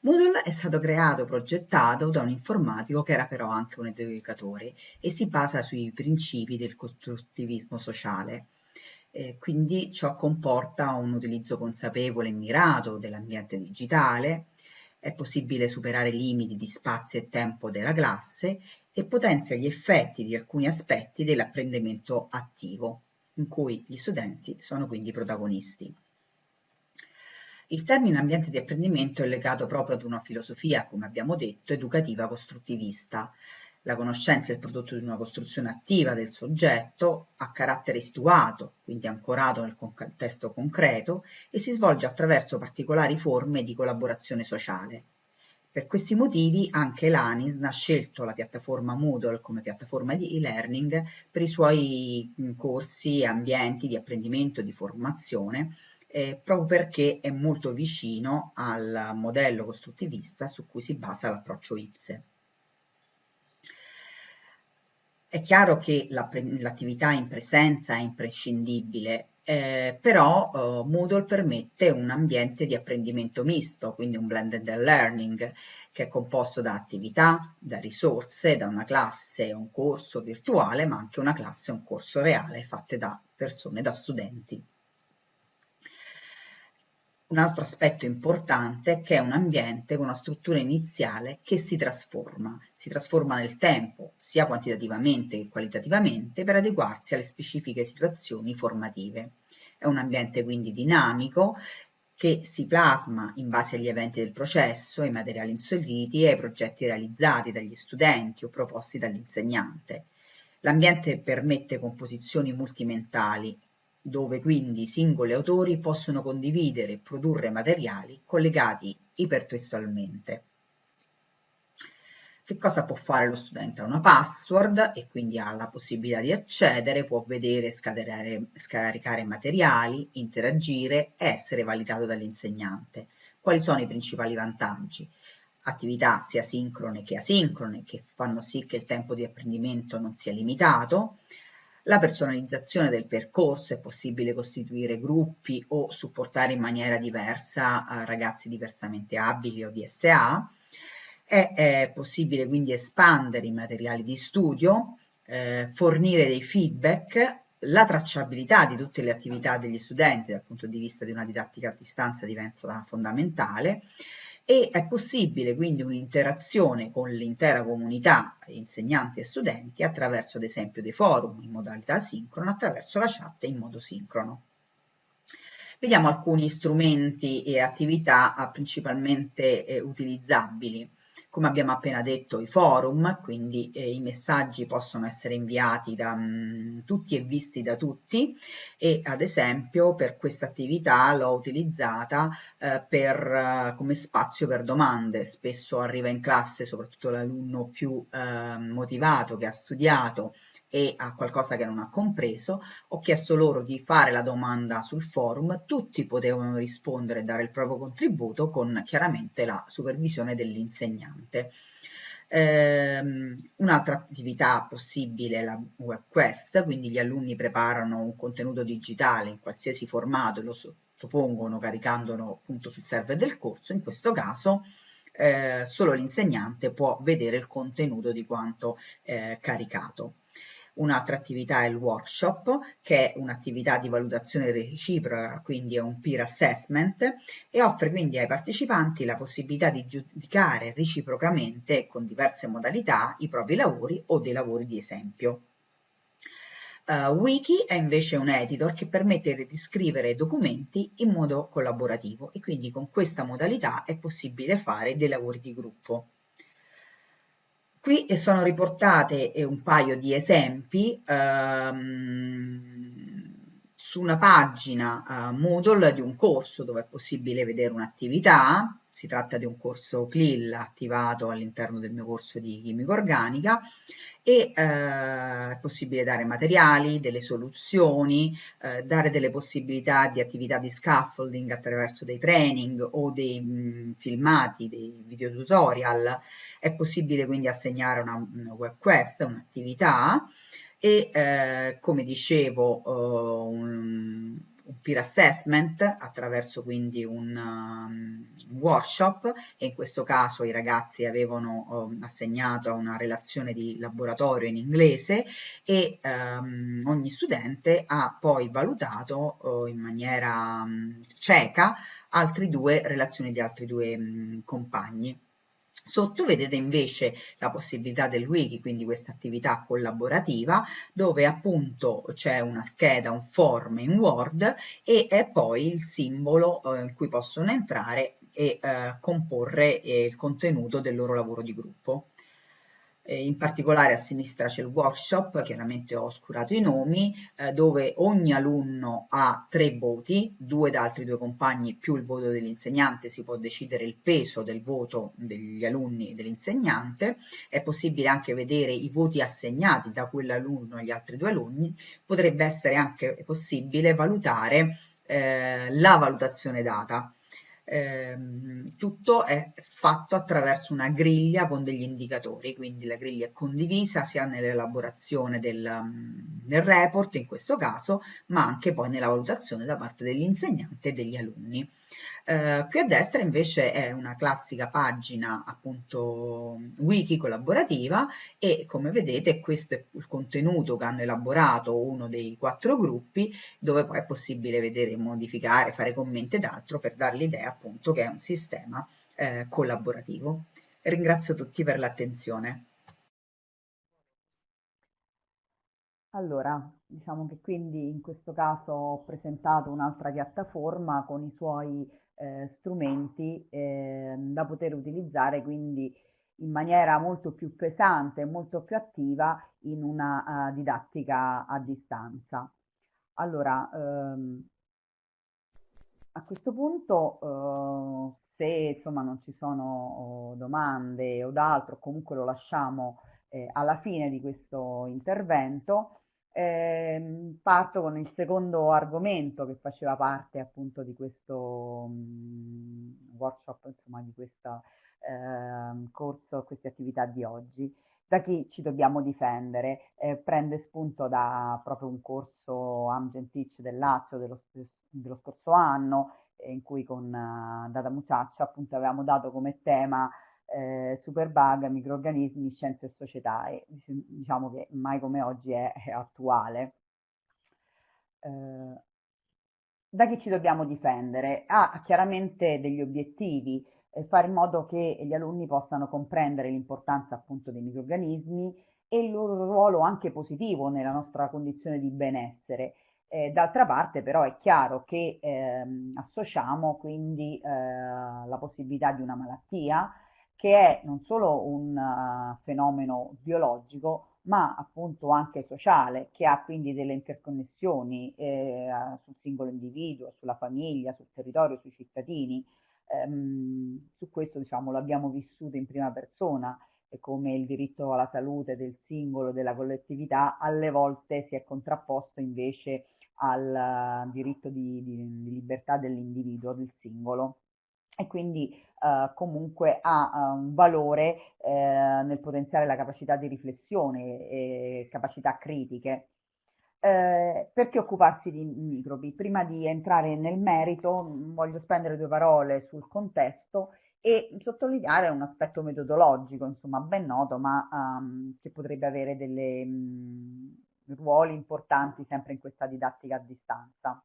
Moodle è stato creato, progettato da un informatico che era però anche un educatore e si basa sui principi del costruttivismo sociale. Eh, quindi ciò comporta un utilizzo consapevole e mirato dell'ambiente digitale, è possibile superare i limiti di spazio e tempo della classe e potenzia gli effetti di alcuni aspetti dell'apprendimento attivo, in cui gli studenti sono quindi protagonisti. Il termine ambiente di apprendimento è legato proprio ad una filosofia, come abbiamo detto, educativa costruttivista. La conoscenza è il prodotto di una costruzione attiva del soggetto, a carattere situato, quindi ancorato nel contesto concreto, e si svolge attraverso particolari forme di collaborazione sociale. Per questi motivi anche l'ANISN ha scelto la piattaforma Moodle come piattaforma di e-learning per i suoi corsi e ambienti di apprendimento e di formazione, eh, proprio perché è molto vicino al modello costruttivista su cui si basa l'approccio IPSE. È chiaro che l'attività in presenza è imprescindibile, eh, però eh, Moodle permette un ambiente di apprendimento misto, quindi un blended learning, che è composto da attività, da risorse, da una classe un corso virtuale, ma anche una classe un corso reale fatte da persone, da studenti. Un altro aspetto importante è che è un ambiente con una struttura iniziale che si trasforma, si trasforma nel tempo, sia quantitativamente che qualitativamente, per adeguarsi alle specifiche situazioni formative. È un ambiente quindi dinamico che si plasma in base agli eventi del processo, ai materiali inseriti e ai progetti realizzati dagli studenti o proposti dall'insegnante. L'ambiente permette composizioni multimentali dove quindi i singoli autori possono condividere e produrre materiali collegati ipertestualmente. Che cosa può fare lo studente? Ha una password e quindi ha la possibilità di accedere, può vedere, scaricare materiali, interagire e essere validato dall'insegnante. Quali sono i principali vantaggi? Attività sia sincrone che asincrone che fanno sì che il tempo di apprendimento non sia limitato, la personalizzazione del percorso, è possibile costituire gruppi o supportare in maniera diversa eh, ragazzi diversamente abili o DSA, è, è possibile quindi espandere i materiali di studio, eh, fornire dei feedback, la tracciabilità di tutte le attività degli studenti dal punto di vista di una didattica a distanza diventa fondamentale e è possibile quindi un'interazione con l'intera comunità, insegnanti e studenti, attraverso ad esempio dei forum in modalità sincrona, attraverso la chat in modo sincrono. Vediamo alcuni strumenti e attività principalmente eh, utilizzabili come abbiamo appena detto, i forum, quindi eh, i messaggi possono essere inviati da mh, mm, tutti e visti da tutti e ad esempio per questa attività l'ho utilizzata eh, per, uh, come spazio per domande. Spesso arriva in classe, soprattutto l'alunno più eh, motivato che ha studiato e a qualcosa che non ha compreso, ho chiesto loro di fare la domanda sul forum, tutti potevano rispondere e dare il proprio contributo con chiaramente la supervisione dell'insegnante. Um, Un'altra attività possibile è la web quest, quindi gli alunni preparano un contenuto digitale in qualsiasi formato e lo sottopongono caricandolo appunto sul server del corso, in questo caso eh, solo l'insegnante può vedere il contenuto di quanto eh, caricato. Un'altra attività è il workshop, che è un'attività di valutazione reciproca, quindi è un peer assessment, e offre quindi ai partecipanti la possibilità di giudicare reciprocamente con diverse modalità i propri lavori o dei lavori di esempio. Uh, Wiki è invece un editor che permette di scrivere documenti in modo collaborativo e quindi con questa modalità è possibile fare dei lavori di gruppo. Qui sono riportate eh, un paio di esempi ehm, su una pagina eh, Moodle di un corso dove è possibile vedere un'attività, si tratta di un corso CLIL attivato all'interno del mio corso di chimica organica e eh, è possibile dare materiali, delle soluzioni, eh, dare delle possibilità di attività di scaffolding attraverso dei training o dei mh, mm, filmati, dei video tutorial. È possibile quindi assegnare una, una web quest, un'attività e eh, come dicevo uh, un, un peer assessment attraverso quindi un, um, workshop e in questo caso i ragazzi avevano um, assegnato una relazione di laboratorio in inglese e um, ogni studente ha poi valutato uh, in maniera um, cieca altre due relazioni di altri due um, compagni. Sotto vedete invece la possibilità del wiki, quindi questa attività collaborativa, dove appunto c'è una scheda, un form in Word e è poi il simbolo eh, in cui possono entrare e eh, comporre eh, il contenuto del loro lavoro di gruppo in particolare a sinistra c'è il workshop, chiaramente ho oscurato i nomi, eh, dove ogni alunno ha tre voti, due da altri due compagni più il voto dell'insegnante, si può decidere il peso del voto degli alunni e dell'insegnante, è possibile anche vedere i voti assegnati da quell'alunno agli altri due alunni, potrebbe essere anche possibile valutare eh, la valutazione data eh, tutto è fatto attraverso una griglia con degli indicatori, quindi la griglia è condivisa sia nell'elaborazione del, del report in questo caso, ma anche poi nella valutazione da parte dell'insegnante e degli alunni. Eh, qui a destra invece è una classica pagina appunto wiki collaborativa e come vedete questo è il contenuto che hanno elaborato uno dei quattro gruppi dove poi è possibile vedere, modificare, fare commenti ed altro per dar l'idea appunto che è un sistema eh, collaborativo. Ringrazio tutti per l'attenzione. Allora, diciamo che quindi in questo caso ho presentato un'altra piattaforma con i suoi eh, strumenti eh, da poter utilizzare quindi in maniera molto più pesante e molto più attiva in una uh, didattica a distanza. Allora, ehm, a questo punto, uh, se insomma non ci sono uh, domande o d'altro, comunque lo lasciamo eh, alla fine di questo intervento, eh, parto con il secondo argomento che faceva parte appunto di questo um, workshop, insomma di questo eh, corso, queste attività di oggi. Da chi ci dobbiamo difendere? Eh, prende spunto da proprio un corso Amgen Teach del Lazio dello, dello scorso anno, eh, in cui con uh, Data Muciaccia appunto avevamo dato come tema eh, superbug, microorganismi, scienze e società e diciamo che mai come oggi è, è attuale. Eh, da chi ci dobbiamo difendere? Ha ah, chiaramente degli obiettivi, eh, fare in modo che gli alunni possano comprendere l'importanza appunto dei microorganismi e il loro ruolo anche positivo nella nostra condizione di benessere. Eh, d'altra parte però è chiaro che ehm, associamo quindi eh, la possibilità di una malattia che è non solo un uh, fenomeno biologico, ma appunto anche sociale, che ha quindi delle interconnessioni eh, sul singolo individuo, sulla famiglia, sul territorio, sui cittadini. Ehm, su questo diciamo, lo abbiamo vissuto in prima persona, e come il diritto alla salute del singolo, della collettività, alle volte si è contrapposto invece al uh, diritto di, di, di libertà dell'individuo, del singolo e quindi eh, comunque ha uh, un valore eh, nel potenziare la capacità di riflessione e capacità critiche. Eh, perché occuparsi di microbi? Prima di entrare nel merito voglio spendere due parole sul contesto e sottolineare un aspetto metodologico, insomma ben noto, ma um, che potrebbe avere dei mm, ruoli importanti sempre in questa didattica a distanza.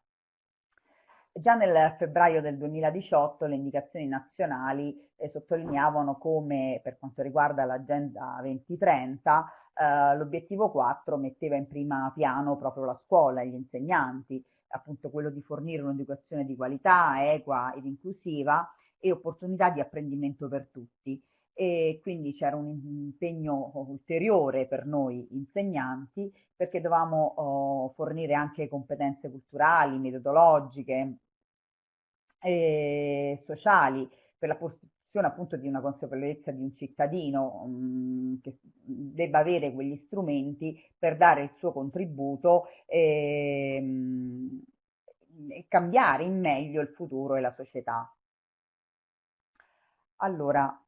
Già nel febbraio del 2018 le indicazioni nazionali eh, sottolineavano come per quanto riguarda l'agenda 2030 eh, l'obiettivo 4 metteva in prima piano proprio la scuola e gli insegnanti, appunto quello di fornire un'educazione di qualità, equa ed inclusiva e opportunità di apprendimento per tutti. E quindi c'era un impegno ulteriore per noi insegnanti perché dovevamo oh, fornire anche competenze culturali, metodologiche, eh, sociali per la costruzione appunto di una consapevolezza di un cittadino mh, mm, che debba avere quegli strumenti per dare il suo contributo e, mh, e cambiare in meglio il futuro e la società. Allora,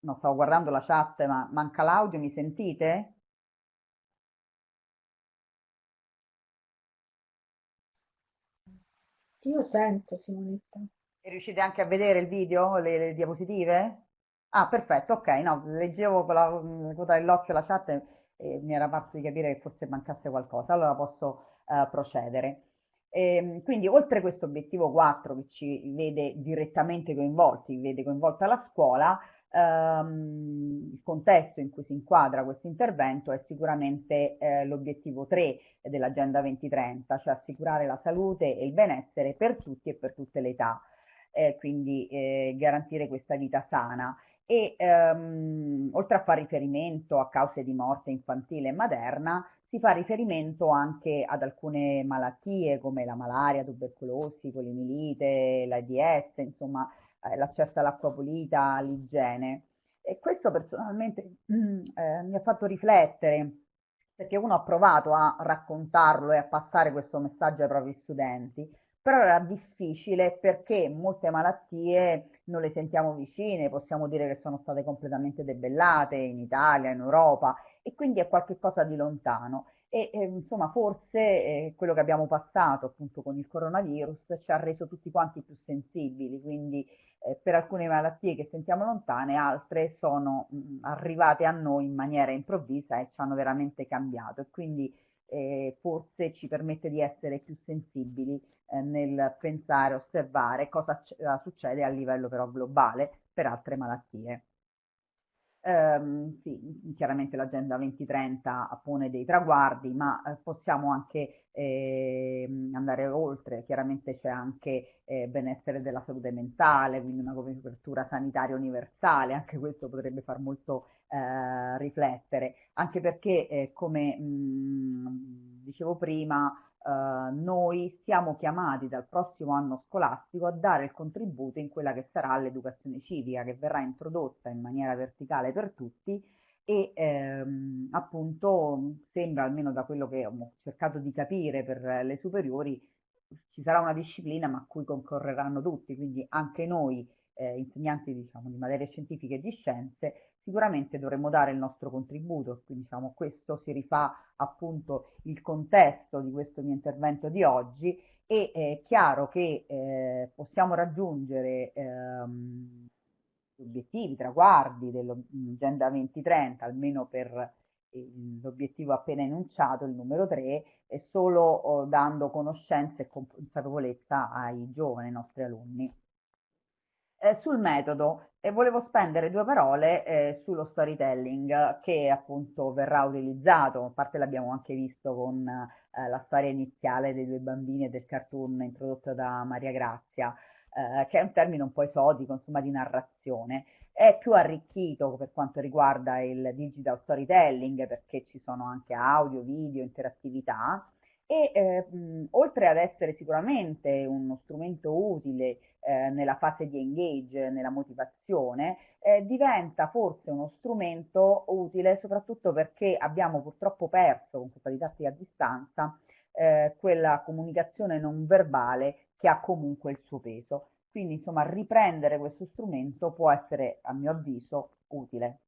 no, stavo guardando la chat, ma manca l'audio, mi sentite? Io sento Simonetta. E riuscite anche a vedere il video, le, le diapositive? Ah, perfetto, ok, no, leggevo con la, coda dell'occhio la chat e, e, mi era parso di capire che forse mancasse qualcosa, allora posso uh, procedere. E, ehm, quindi oltre questo obiettivo 4 che ci vede direttamente coinvolti, vede coinvolta la scuola, ehm, il contesto in cui si inquadra questo intervento è sicuramente eh, l'obiettivo 3 dell'Agenda 2030, cioè assicurare la salute e il benessere per tutti e per tutte le età, eh, quindi eh, garantire questa vita sana. E ehm, oltre a fare riferimento a cause di morte infantile e materna, si fa riferimento anche ad alcune malattie come la malaria, tubercolosi, polimilite, l'AIDS, insomma l'accesso all'acqua pulita, all'igiene. E questo personalmente mm, eh, mi ha fatto riflettere perché uno ha provato a raccontarlo e a passare questo messaggio ai propri studenti, però era difficile perché molte malattie non le sentiamo vicine, possiamo dire che sono state completamente debellate in Italia, in Europa e quindi è qualcosa di lontano. E eh, insomma, forse eh, quello che abbiamo passato appunto con il coronavirus ci ha reso tutti quanti più sensibili, quindi eh, per alcune malattie che sentiamo lontane, altre sono mh, arrivate a noi in maniera improvvisa e ci hanno veramente cambiato e quindi eh, forse ci permette di essere più sensibili eh, nel pensare, osservare cosa succede a livello però globale per altre malattie. Um, sì, chiaramente l'Agenda 2030 pone dei traguardi, ma eh, possiamo anche eh, andare oltre. Chiaramente c'è anche eh, benessere della salute mentale, quindi una copertura sanitaria universale, anche questo potrebbe far molto eh, riflettere, anche perché, eh, come mh, dicevo prima, Uh, noi siamo chiamati dal prossimo anno scolastico a dare il contributo in quella che sarà l'educazione civica che verrà introdotta in maniera verticale per tutti e ehm, appunto sembra almeno da quello che ho cercato di capire per le superiori ci sarà una disciplina ma a cui concorreranno tutti, quindi anche noi eh, insegnanti diciamo, di materie scientifiche e di scienze sicuramente dovremmo dare il nostro contributo, quindi diciamo, questo si rifà appunto il contesto di questo mio intervento di oggi e è chiaro che eh, possiamo raggiungere ehm, gli obiettivi, i traguardi dell'Agenda 2030, almeno per l'obiettivo appena enunciato, il numero 3, è solo oh, dando conoscenza e consapevolezza ai giovani, ai nostri alunni eh, sul metodo e volevo spendere due parole eh, sullo storytelling che appunto verrà utilizzato, a parte l'abbiamo anche visto con eh, la storia iniziale dei due bambini e del cartoon introdotta da Maria Grazia, eh, che è un termine un po' esotico, insomma di narrazione, è più arricchito per quanto riguarda il digital storytelling perché ci sono anche audio, video, interattività e eh, oltre ad essere sicuramente uno strumento utile eh, nella fase di engage, nella motivazione, eh, diventa forse uno strumento utile soprattutto perché abbiamo purtroppo perso con questa didattica a distanza eh, quella comunicazione non verbale che ha comunque il suo peso. Quindi insomma riprendere questo strumento può essere a mio avviso utile.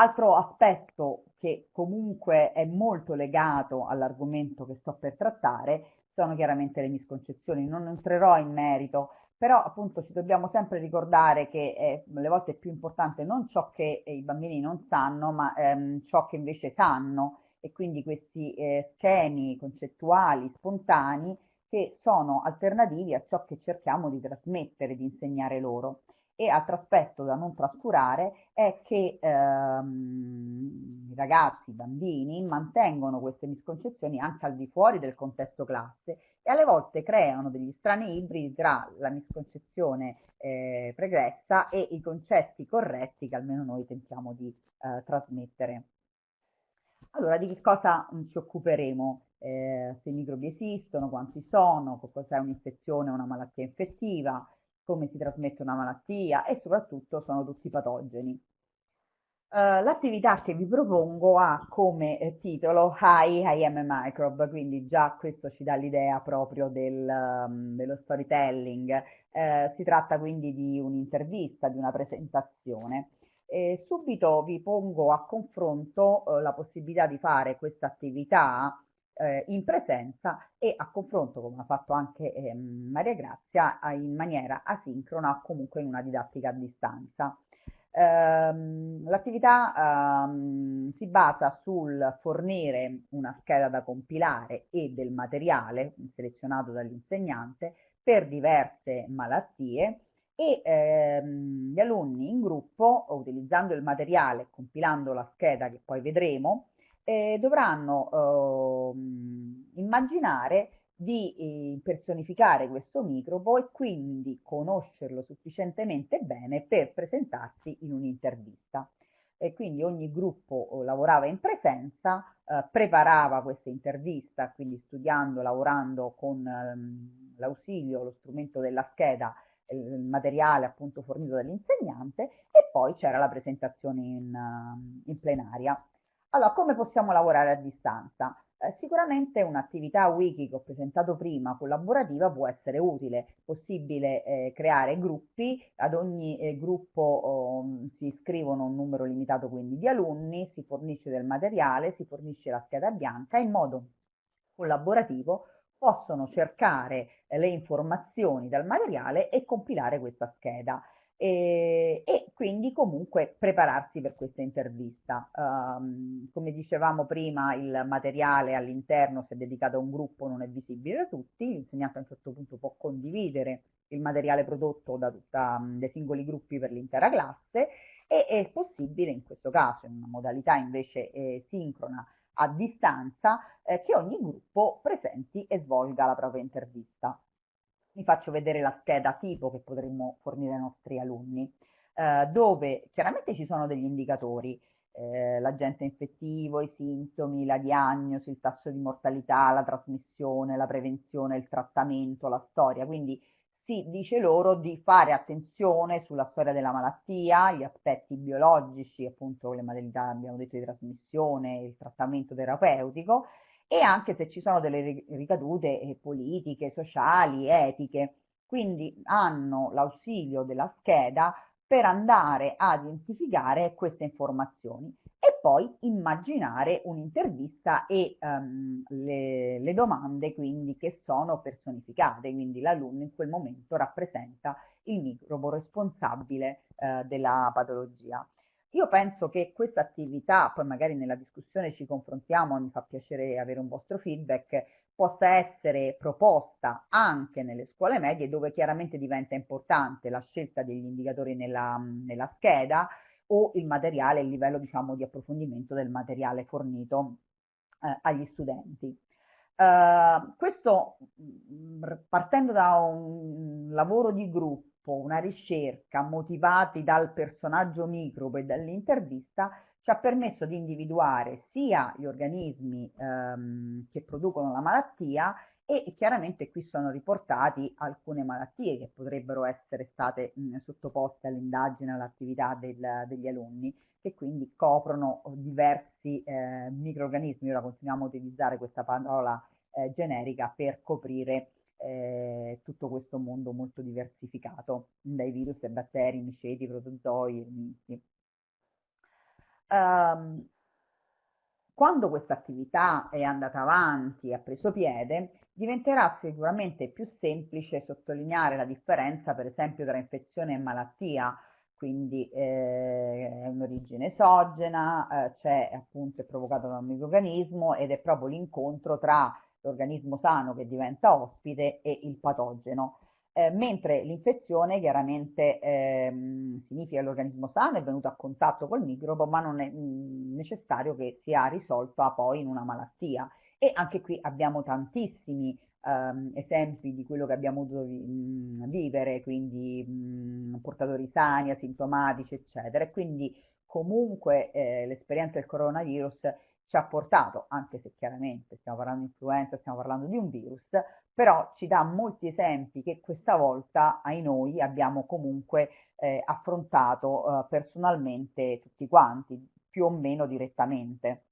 Altro aspetto che comunque è molto legato all'argomento che sto per trattare sono chiaramente le misconcezioni. Non entrerò in merito, però appunto ci dobbiamo sempre ricordare che eh, le volte è più importante non ciò che i bambini non sanno, ma ehm, ciò che invece sanno e quindi questi eh, schemi concettuali spontanei che sono alternativi a ciò che cerchiamo di trasmettere, di insegnare loro. E altro aspetto da non trascurare è che ehm, i ragazzi, i bambini mantengono queste misconcezioni anche al di fuori del contesto classe e alle volte creano degli strani ibridi tra la misconcezione eh, pregressa e i concetti corretti che almeno noi tentiamo di eh, trasmettere. Allora, di che cosa mm, ci occuperemo? Eh, se i microbi esistono, quanti sono, cos'è un'infezione o una malattia infettiva, come si trasmette una malattia e soprattutto sono tutti patogeni. Uh, L'attività che vi propongo ha come eh, titolo Hi, I am a microbe, quindi già questo ci dà l'idea proprio del, um, dello storytelling. Uh, si tratta quindi di un'intervista, di una presentazione. E subito vi pongo a confronto uh, la possibilità di fare questa attività eh, in presenza e a confronto, come ha fatto anche eh, Maria Grazia, in maniera asincrona o comunque in una didattica a distanza. Ehm, l'attività ehm, si basa sul fornire una scheda da compilare e del materiale selezionato dall'insegnante per diverse malattie e ehm, gli alunni in gruppo, utilizzando il materiale, compilando la scheda che poi vedremo, eh, dovranno eh, immaginare di eh, personificare questo microbo e quindi conoscerlo sufficientemente bene per presentarsi in un'intervista. E quindi ogni gruppo eh, lavorava in presenza, eh, preparava questa intervista, quindi studiando, lavorando con ehm, l'ausilio, lo strumento della scheda il materiale appunto fornito dall'insegnante e poi c'era la presentazione in, in, plenaria. Allora, come possiamo lavorare a distanza? Eh, sicuramente un'attività wiki che ho presentato prima, collaborativa, può essere utile. È possibile eh, creare gruppi, ad ogni eh, gruppo oh, si iscrivono un numero limitato quindi di alunni, si fornisce del materiale, si fornisce la scheda bianca in modo collaborativo possono cercare le informazioni dal materiale e compilare questa scheda e, e quindi comunque prepararsi per questa intervista. Um, come dicevamo prima, il materiale all'interno, se dedicato a un gruppo, non è visibile da tutti, l'insegnante a un certo punto può condividere il materiale prodotto da tutta, dai singoli gruppi per l'intera classe e è possibile in questo caso, in una modalità invece eh, sincrona, a distanza eh, che ogni gruppo presenti e svolga la propria intervista. Vi faccio vedere la scheda tipo che potremmo fornire ai nostri alunni, eh, dove chiaramente ci sono degli indicatori, eh, l'agente infettivo, i sintomi, la diagnosi, il tasso di mortalità, la trasmissione, la prevenzione, il trattamento, la storia, quindi si dice loro di fare attenzione sulla storia della malattia, gli aspetti biologici, appunto le modalità abbiamo detto di trasmissione, il trattamento terapeutico e anche se ci sono delle ricadute eh, politiche, sociali, etiche. Quindi hanno l'ausilio della scheda per andare a identificare queste informazioni e poi immaginare un'intervista e um, le, le, domande quindi che sono personificate, quindi l'alunno in quel momento rappresenta il microbo responsabile uh, della patologia. Io penso che questa attività, poi magari nella discussione ci confrontiamo, mi fa piacere avere un vostro feedback, possa essere proposta anche nelle scuole medie dove chiaramente diventa importante la scelta degli indicatori nella, nella scheda, o il materiale, il livello diciamo, di approfondimento del materiale fornito eh, agli studenti. Uh, questo mm, partendo da un lavoro di gruppo, una ricerca motivati dal personaggio microbo e dall'intervista ci ha permesso di individuare sia gli organismi ehm, che producono la malattia e chiaramente qui sono riportati alcune malattie che potrebbero essere state mh, sottoposte all'indagine, all'attività degli alunni che quindi coprono diversi eh, microorganismi. Ora continuiamo a utilizzare questa parola eh, generica per coprire tutto questo mondo molto diversificato, dai virus ai batteri, miceti, protozoi, ermiti. Um, quando questa attività è andata avanti e ha preso piede, diventerà sicuramente più semplice sottolineare la differenza per esempio tra infezione e malattia, quindi eh, è un'origine esogena, eh, è provocata da un microorganismo ed è proprio l'incontro tra l'organismo sano che diventa ospite e il patogeno. Eh, mentre l'infezione chiaramente ehm, significa che l'organismo sano è venuto a contatto col microbo, ma non è mh, mm, necessario che sia risolto poi in una malattia e anche qui abbiamo tantissimi um, esempi di quello che abbiamo dovuto vi vivere, quindi mh, portatori sani, asintomatici, eccetera. E quindi comunque eh, l'esperienza del coronavirus ci ha portato, anche se chiaramente stiamo parlando di influenza, stiamo parlando di un virus, però ci dà molti esempi che questa volta ai noi abbiamo comunque eh, affrontato eh, personalmente tutti quanti, più o meno direttamente.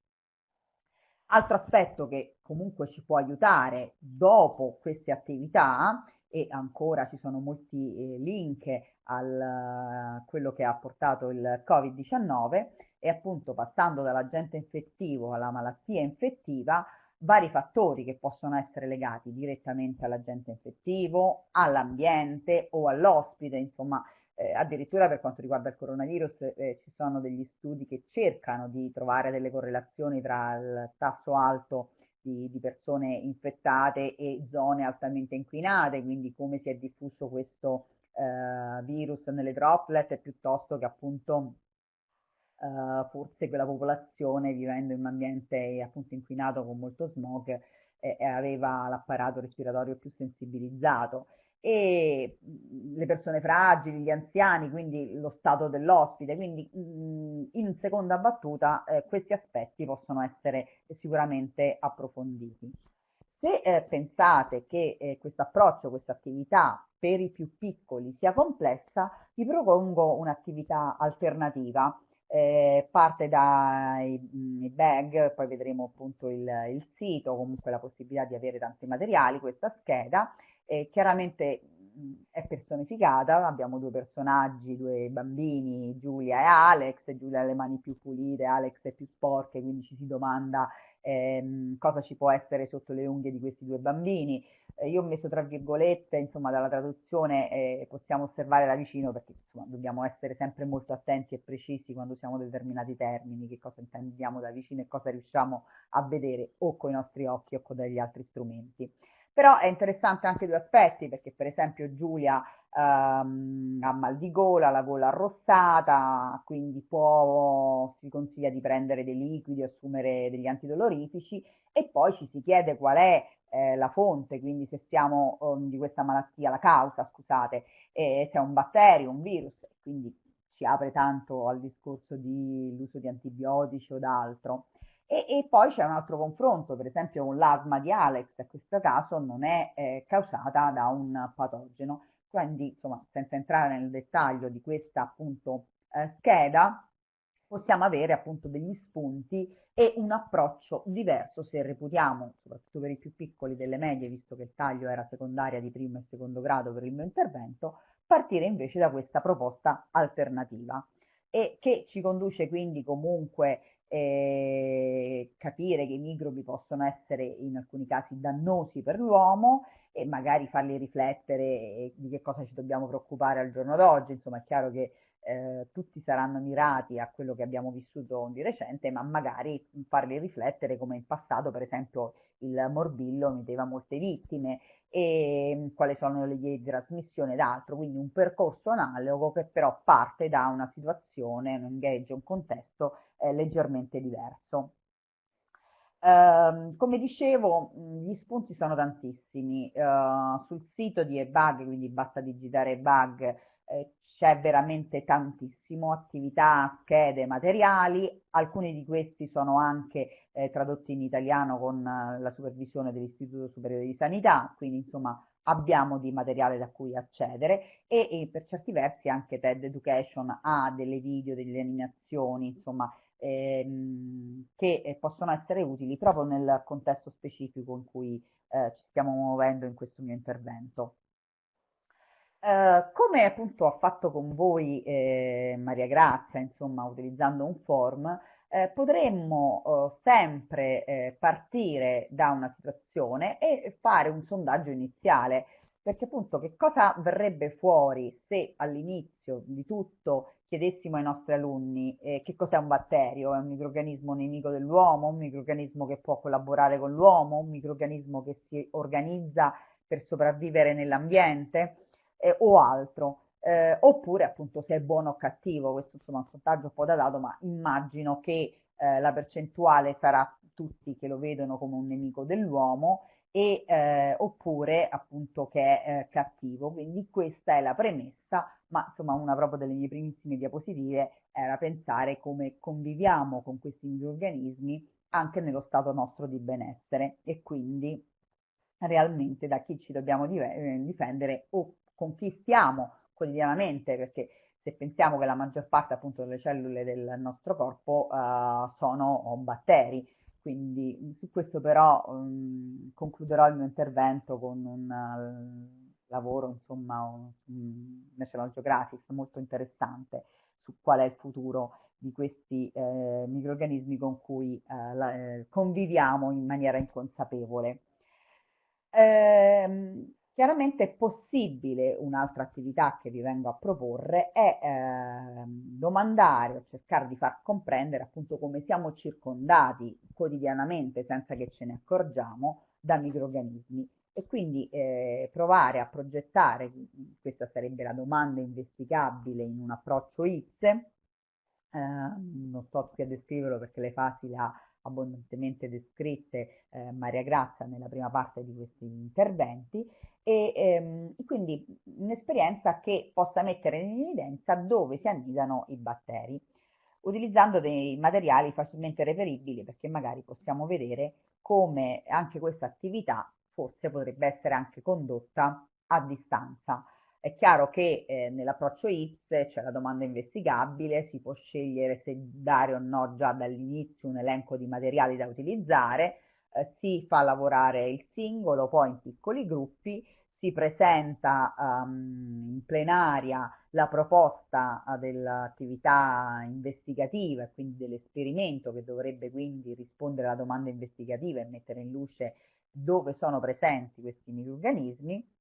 Altro aspetto che comunque ci può aiutare dopo queste attività e ancora ci sono molti eh, link a quello che ha portato il Covid-19 e appunto passando dall'agente infettivo alla malattia infettiva vari fattori che possono essere legati direttamente all'agente infettivo, all'ambiente o all'ospite, insomma eh, addirittura per quanto riguarda il coronavirus eh, ci sono degli studi che cercano di trovare delle correlazioni tra il tasso alto di, di, persone infettate e zone altamente inquinate, quindi come si è diffuso questo eh, virus nelle droplet piuttosto che appunto eh, forse quella popolazione vivendo in un ambiente appunto inquinato con molto smog eh, aveva l'apparato respiratorio più sensibilizzato. E le persone fragili, gli anziani, quindi lo stato dell'ospite, quindi in seconda battuta eh, questi aspetti possono essere sicuramente approfonditi. Se eh, pensate che eh, questo approccio, questa attività per i più piccoli sia complessa, vi propongo un'attività alternativa eh, parte dai bag, poi vedremo appunto il, il, sito, comunque la possibilità di avere tanti materiali, questa scheda, eh, chiaramente è personificata, abbiamo due personaggi, due bambini, Giulia e Alex, Giulia ha le mani più pulite, Alex è più sporche, quindi ci si domanda ehm, cosa ci può essere sotto le unghie di questi due bambini. Eh, io ho messo tra virgolette, insomma, dalla traduzione eh, possiamo osservare da vicino perché insomma, dobbiamo essere sempre molto attenti e precisi quando usiamo determinati termini, che cosa intendiamo da vicino e cosa riusciamo a vedere o con i nostri occhi o con degli altri strumenti. Però è interessante anche due aspetti, perché per esempio Giulia ehm, ha mal di gola, la gola arrossata, quindi può, si consiglia di prendere dei liquidi, assumere degli antidolorifici e poi ci si chiede qual è eh, la fonte, quindi se siamo um, di questa malattia, la causa, scusate, eh, se è un batterio, un virus, quindi ci apre tanto al discorso dell'uso di antibiotici o d'altro. E, e, poi c'è un altro confronto, per esempio l'asma di Alex, in questo caso non è eh, causata da un patogeno. Quindi, insomma, senza entrare nel dettaglio di questa appunto eh, scheda, possiamo avere appunto degli spunti e un approccio diverso se reputiamo, soprattutto per i più piccoli delle medie, visto che il taglio era secondaria di primo e secondo grado per il mio intervento, partire invece da questa proposta alternativa. E che ci conduce quindi comunque eh, capire che i microbi possono essere in alcuni casi dannosi per l'uomo e magari farli riflettere di che cosa ci dobbiamo preoccupare al giorno d'oggi. Insomma, è chiaro che eh, tutti saranno mirati a quello che abbiamo vissuto di recente, ma magari farli riflettere come in passato, per esempio, il morbillo metteva molte vittime e mm, quali sono le vie di trasmissione ed altro, quindi un percorso analogo che però parte da una situazione, un engage, un contesto eh, leggermente diverso. Uh, come dicevo, gli spunti sono tantissimi. Uh, sul sito di eBug, quindi basta digitare eBug, eh, c'è veramente tantissimo, attività, schede, materiali. Alcuni di questi sono anche eh, tradotti in italiano con uh, la supervisione dell'Istituto Superiore di Sanità, quindi insomma abbiamo di materiale da cui accedere e, e per certi versi anche TED Education ha delle video, delle animazioni, insomma ehm, che eh, possono essere utili proprio nel contesto specifico in cui eh, ci stiamo muovendo in questo mio intervento. Uh, come appunto ho fatto con voi eh, Maria Grazia, insomma, utilizzando un form, eh, potremmo uh, sempre eh, partire da una situazione e fare un sondaggio iniziale, perché appunto che cosa verrebbe fuori se all'inizio di tutto chiedessimo ai nostri alunni eh, che cos'è un batterio, è un microorganismo nemico dell'uomo, un microorganismo che può collaborare con l'uomo, un microorganismo che si organizza per sopravvivere nell'ambiente eh, o altro. Eh, oppure appunto se è buono o cattivo, questo insomma è un sondaggio un po' datato, ma immagino che eh, la percentuale sarà tutti che lo vedono come un nemico dell'uomo e, eh, oppure appunto che è eh, cattivo. Quindi questa è la premessa, ma insomma una proprio delle mie primissime diapositive era pensare come conviviamo con questi microorganismi anche nello stato nostro di benessere e quindi realmente da chi ci dobbiamo eh, difendere o con chi stiamo quotidianamente, perché se pensiamo che la maggior parte appunto delle cellule del nostro corpo uh, sono batteri, quindi su questo però um, concluderò il mio intervento con un uh, lavoro, insomma, un, un National Geographic molto interessante su qual è il futuro di questi eh, microrganismi con cui eh, la, eh, conviviamo in maniera inconsapevole. Eh, chiaramente è possibile un'altra attività che vi vengo a proporre è eh, domandare o cercare di far comprendere appunto come siamo circondati quotidianamente senza che ce ne accorgiamo da microorganismi e quindi eh, provare a progettare, questa sarebbe la domanda investigabile in un approccio IPS, eh, non sto qui a descriverlo perché le fasi le ha abbondantemente descritte eh, Maria Grazia nella prima parte di questi interventi e ehm, quindi un'esperienza che possa mettere in evidenza dove si annidano i batteri utilizzando dei materiali facilmente reperibili perché magari possiamo vedere come anche questa attività forse potrebbe essere anche condotta a distanza. È chiaro che eh, nell'approccio IPS c'è la domanda investigabile, si può scegliere se dare o no già dall'inizio un elenco di materiali da utilizzare, eh, si fa lavorare il singolo, poi in piccoli gruppi, si presenta um, in plenaria la proposta uh, dell'attività investigativa quindi dell'esperimento che dovrebbe quindi rispondere alla domanda investigativa e mettere in luce dove sono presenti questi microorganismi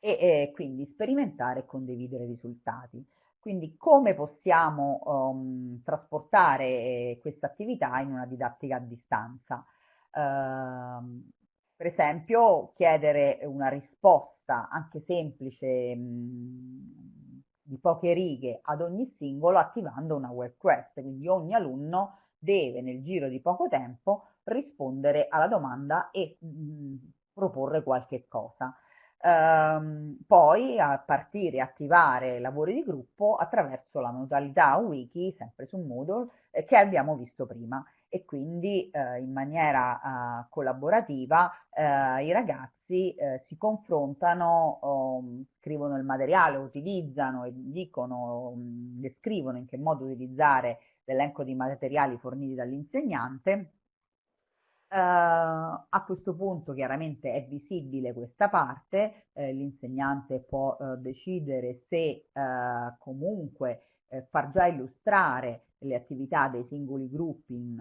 e, e quindi sperimentare e condividere risultati. Quindi come possiamo um, trasportare eh, questa attività in una didattica a distanza? Uh, per esempio chiedere una risposta anche semplice mh, di poche righe ad ogni singolo attivando una web quest, quindi ogni alunno deve nel giro di poco tempo rispondere alla domanda e mh, proporre qualche cosa. Ehm, poi a partire, attivare lavori di gruppo attraverso la modalità wiki, sempre su Moodle, eh, che abbiamo visto prima. E quindi eh, in maniera eh, collaborativa eh, i ragazzi eh, si confrontano, um, scrivono il materiale, utilizzano e dicono, um, descrivono in che modo utilizzare l'elenco di materiali forniti dall'insegnante Uh, a questo punto chiaramente è visibile questa parte, eh, l'insegnante può uh, decidere se uh, comunque far già illustrare le attività dei singoli gruppi in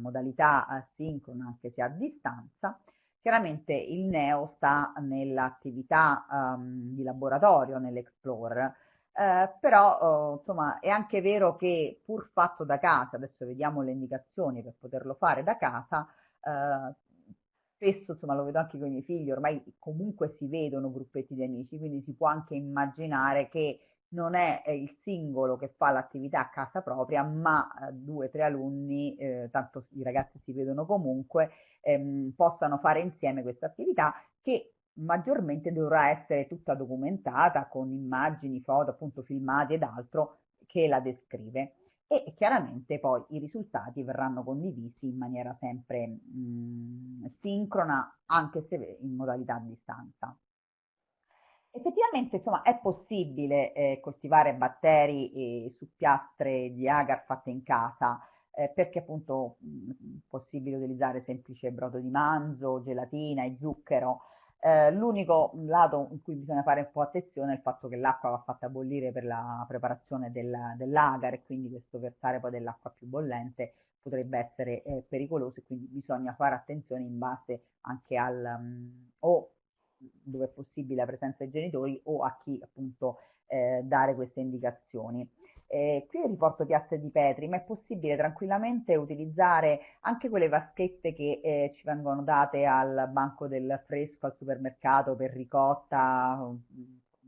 modalità asincrona anche se a distanza. Chiaramente il neo sta nell'attività um, di laboratorio, nell'Explorer, eh, però oh, insomma è anche vero che pur fatto da casa, adesso vediamo le indicazioni per poterlo fare da casa, eh, spesso insomma lo vedo anche con i miei figli, ormai comunque si vedono gruppetti di amici, quindi si può anche immaginare che non è il singolo che fa l'attività a casa propria, ma eh, due o tre alunni, eh, tanto i ragazzi si vedono comunque, ehm, possano fare insieme questa attività che maggiormente dovrà essere tutta documentata con immagini, foto, appunto filmati ed altro che la descrive e chiaramente poi i risultati verranno condivisi in maniera sempre mh, mm, sincrona anche se in modalità a distanza. Effettivamente insomma, è possibile eh, coltivare batteri eh, su piastre di agar fatte in casa eh, perché appunto mh, mm, è possibile utilizzare semplice brodo di manzo, gelatina e zucchero eh, l'unico lato in cui bisogna fare un po' attenzione è il fatto che l'acqua va fatta bollire per la preparazione del, dell'agar e quindi questo versare poi dell'acqua più bollente potrebbe essere eh, pericoloso e quindi bisogna fare attenzione in base anche al um, o dove è possibile la presenza dei genitori o a chi appunto eh, dare queste indicazioni. Eh, qui riporto piazze di Petri, ma è possibile tranquillamente utilizzare anche quelle vaschette che eh, ci vengono date al banco del fresco al supermercato per ricotta,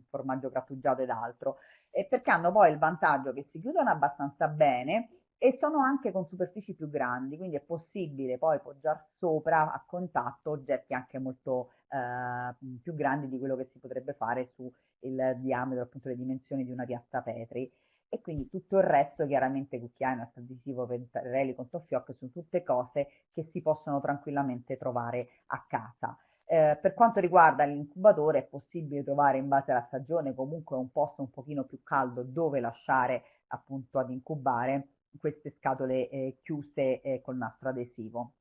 formaggio grattugiato ed altro, eh, perché hanno poi il vantaggio che si chiudono abbastanza bene e sono anche con superfici più grandi, quindi è possibile poi poggiare sopra a contatto oggetti anche molto eh, più grandi di quello che si potrebbe fare su il diametro, appunto le dimensioni di una piazza Petri e quindi tutto il resto, chiaramente cucchiaino, adesivo, pentarelli, contoffiocchi, sono tutte cose che si possono tranquillamente trovare a casa. Eh, per quanto riguarda l'incubatore è possibile trovare in base alla stagione comunque un posto un pochino più caldo dove lasciare appunto ad incubare queste scatole eh, chiuse eh, col nastro adesivo.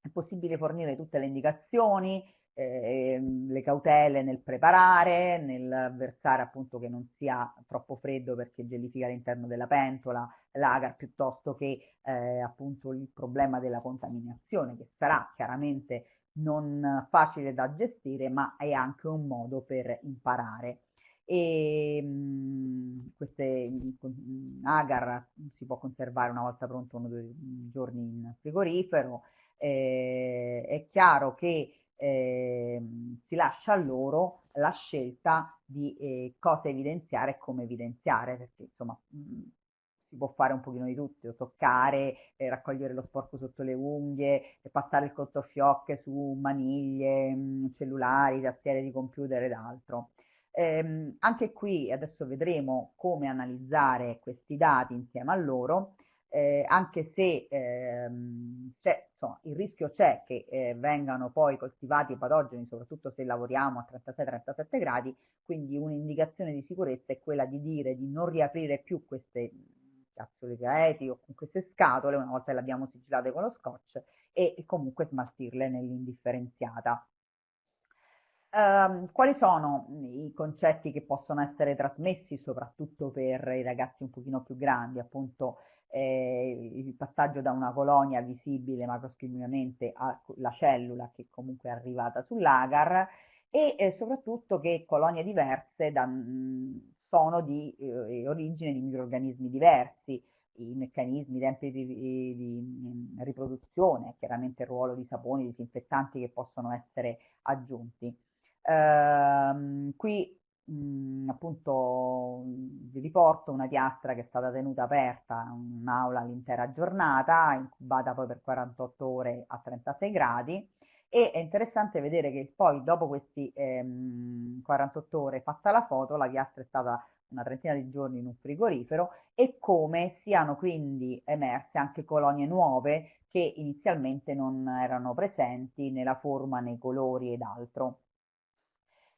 È possibile fornire tutte le indicazioni, eh, le cautele nel preparare, nel versare appunto che non sia troppo freddo perché gelifica all'interno della pentola, l'agar, piuttosto che eh, appunto il problema della contaminazione che sarà chiaramente non facile da gestire ma è anche un modo per imparare. E mh, mhmm, queste mh, agar si può conservare una volta pronto uno o due giorni in frigorifero. Eh, è chiaro che eh, si lascia a loro la scelta di eh, cosa evidenziare e come evidenziare, perché insomma mh, si può fare un pochino di tutto, toccare, eh, raccogliere lo sporco sotto le unghie, passare il controfiocche su maniglie, mh, cellulari, tastiere di computer ed altro. Ehm, anche qui adesso vedremo come analizzare questi dati insieme a loro, eh, anche se ehm, insomma, il rischio c'è che eh, vengano poi coltivati patogeni, soprattutto se lavoriamo a 36-37 gradi, quindi un'indicazione di sicurezza è quella di dire di non riaprire più queste capsule gaeti o con queste scatole una volta le abbiamo sigillate con lo scotch e, e comunque smaltirle nell'indifferenziata. Uh, quali sono i concetti che possono essere trasmessi soprattutto per i ragazzi un pochino più grandi, appunto eh, il passaggio da una colonia visibile macroscopicamente alla cellula che comunque è arrivata sull'agar e eh, soprattutto che colonie diverse da, mh, sono di eh, origine di microrganismi diversi, i meccanismi, i tempi di, di, di, riproduzione, chiaramente il ruolo di saponi, disinfettanti che possono essere aggiunti. Ehm, qui mh, appunto vi riporto una piastra che è stata tenuta aperta, un'aula l'intera giornata, incubata poi per 48 ore a 36 gradi e è interessante vedere che poi dopo questi ehm, 48 ore fatta la foto la piastra è stata una trentina di giorni in un frigorifero e come siano quindi emerse anche colonie nuove che inizialmente non erano presenti nella forma, nei colori ed altro.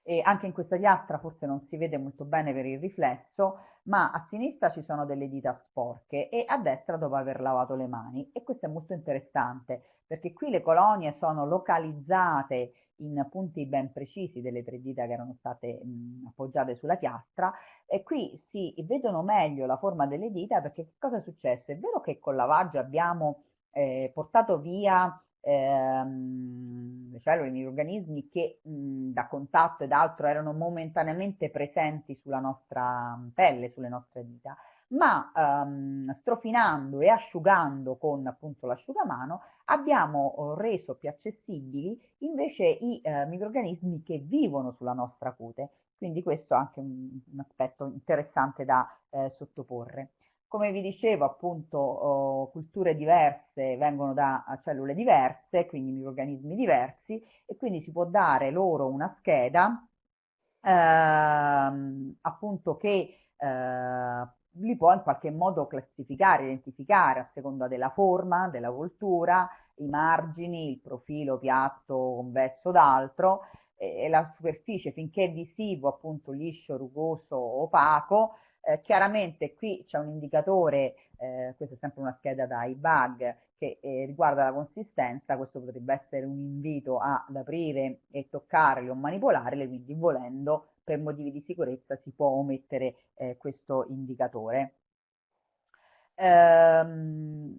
E anche in questa piastra forse non si vede molto bene per il riflesso, ma a sinistra ci sono delle dita sporche e a destra dopo aver lavato le mani e questo è molto interessante perché qui le colonie sono localizzate in punti ben precisi delle tre dita che erano state mh, appoggiate sulla piastra e qui si vedono meglio la forma delle dita perché che cosa è successo? È vero che col lavaggio abbiamo eh, portato via ehm, le cellule, i microrganismi che mh, da contatto ed altro erano momentaneamente presenti sulla nostra pelle, sulle nostre dita, ma ehm, strofinando e asciugando con appunto l'asciugamano abbiamo oh, reso più accessibili invece i eh, microrganismi che vivono sulla nostra cute. Quindi questo è anche un, un aspetto interessante da eh, sottoporre. Come vi dicevo, appunto, oh, culture diverse vengono da cellule diverse, quindi microrganismi diversi, e quindi si può dare loro una scheda, ehm, appunto, che eh, li può in qualche modo classificare, identificare a seconda della forma, della voltura, i margini, il profilo piatto, convesso d'altro, e la superficie finché è visivo, appunto liscio, rugoso, opaco, eh, chiaramente qui c'è un indicatore, eh, questa è sempre una scheda da iBug, che eh, riguarda la consistenza, questo potrebbe essere un invito ad aprire e toccarle o manipolarle, quindi volendo per motivi di sicurezza si può omettere eh, questo indicatore. Ehm,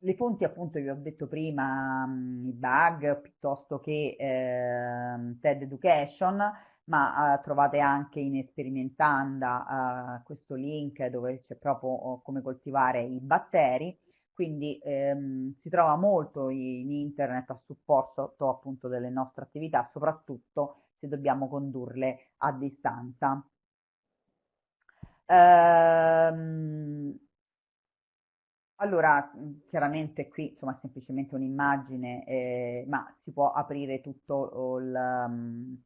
le fonti appunto vi ho detto prima, mh, i bug piuttosto che eh, TED Education, ma eh, trovate anche in Esperimentanda eh, questo link dove c'è proprio oh, come coltivare i batteri, quindi ehm, si trova molto in internet a supporto appunto delle nostre attività, soprattutto se dobbiamo condurle a distanza. Ehm, allora, chiaramente qui insomma è semplicemente un'immagine, eh, ma si può aprire tutto il, um,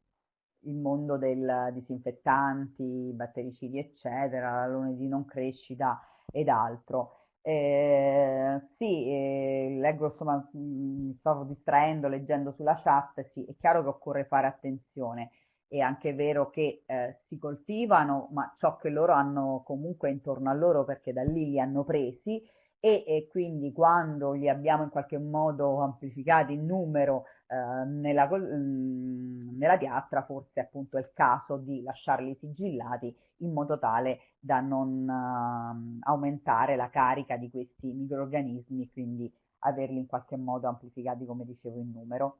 il mondo del disinfettanti, battericidi, eccetera, l'alone di non crescita ed altro. Eh, sì, eh, leggo, insomma, mi stavo distraendo leggendo sulla chat, sì, è chiaro che occorre fare attenzione. È anche vero che eh, si coltivano, ma ciò che loro hanno comunque intorno a loro perché da lì li hanno presi e, e quindi quando li abbiamo in qualche modo amplificati in numero eh, nella, mh, nella piastra forse appunto è il caso di lasciarli sigillati in modo tale da non uh, aumentare la carica di questi microorganismi quindi averli in qualche modo amplificati come dicevo in numero.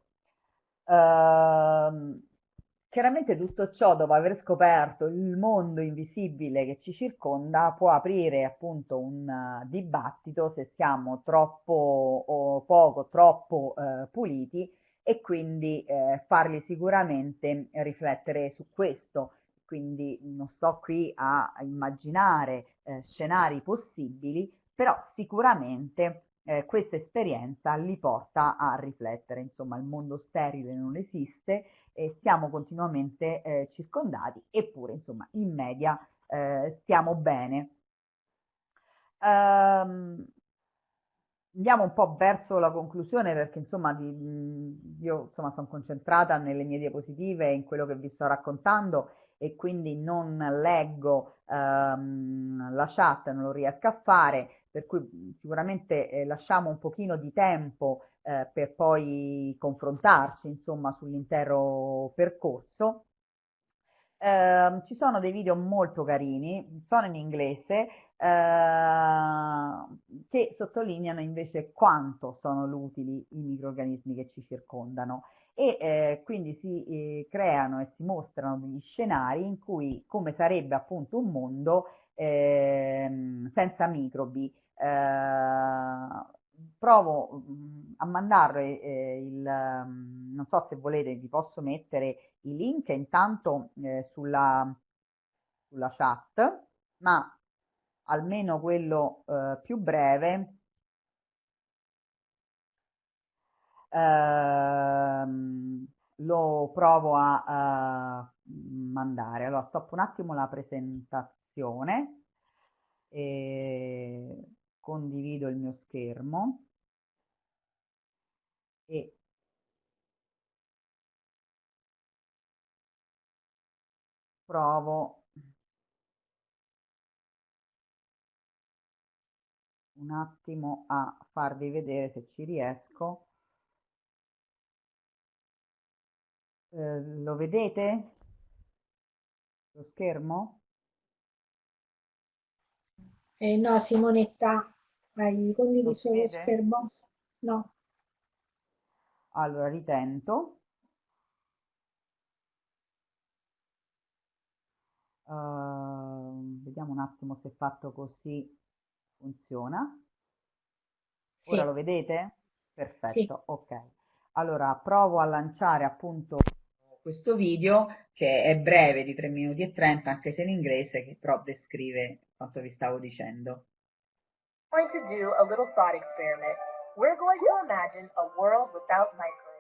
Uh, Chiaramente tutto ciò, dopo aver scoperto il mondo invisibile che ci circonda, può aprire appunto un uh, dibattito se siamo troppo o poco, troppo uh, puliti e quindi eh, farli sicuramente riflettere su questo. Quindi non sto qui a immaginare eh, scenari possibili, però sicuramente eh, questa esperienza li porta a riflettere, insomma il mondo sterile non esiste e siamo continuamente eh, circondati, eppure insomma in media eh, stiamo bene. Um, andiamo un po' verso la conclusione perché insomma di, io insomma sono concentrata nelle mie diapositive e in quello che vi sto raccontando e quindi non leggo um, la chat, non lo riesco a fare per cui sicuramente eh, lasciamo un pochino di tempo eh, per poi confrontarci insomma sull'intero percorso. Eh, ci sono dei video molto carini, sono in inglese, eh, che sottolineano invece quanto sono utili i microorganismi che ci circondano. E eh, quindi si eh, creano e si mostrano degli scenari in cui come sarebbe appunto un mondo eh, senza microbi. Eh, provo mm, a mandarle eh, il, mm, non so se volete, vi posso mettere i link intanto eh, sulla, sulla chat, ma almeno quello eh, più breve ehm, lo provo a, a mandare. Allora, stoppo un attimo la presentazione. E condivido il mio schermo e provo un attimo a farvi vedere se ci riesco. Eh, lo vedete? Lo schermo? Eh, no, Simonetta, hai condiviso lo schermo? No. Allora, ritento. Uh, vediamo un attimo se fatto così funziona. Sì. Ora lo vedete? Perfetto, sì. ok. Allora, provo a lanciare appunto questo video che è breve di 3 minuti e 30 anche se in inglese che però descrive quanto vi stavo dicendo. going to do a little thought experiment. We're going to imagine a world without microbes.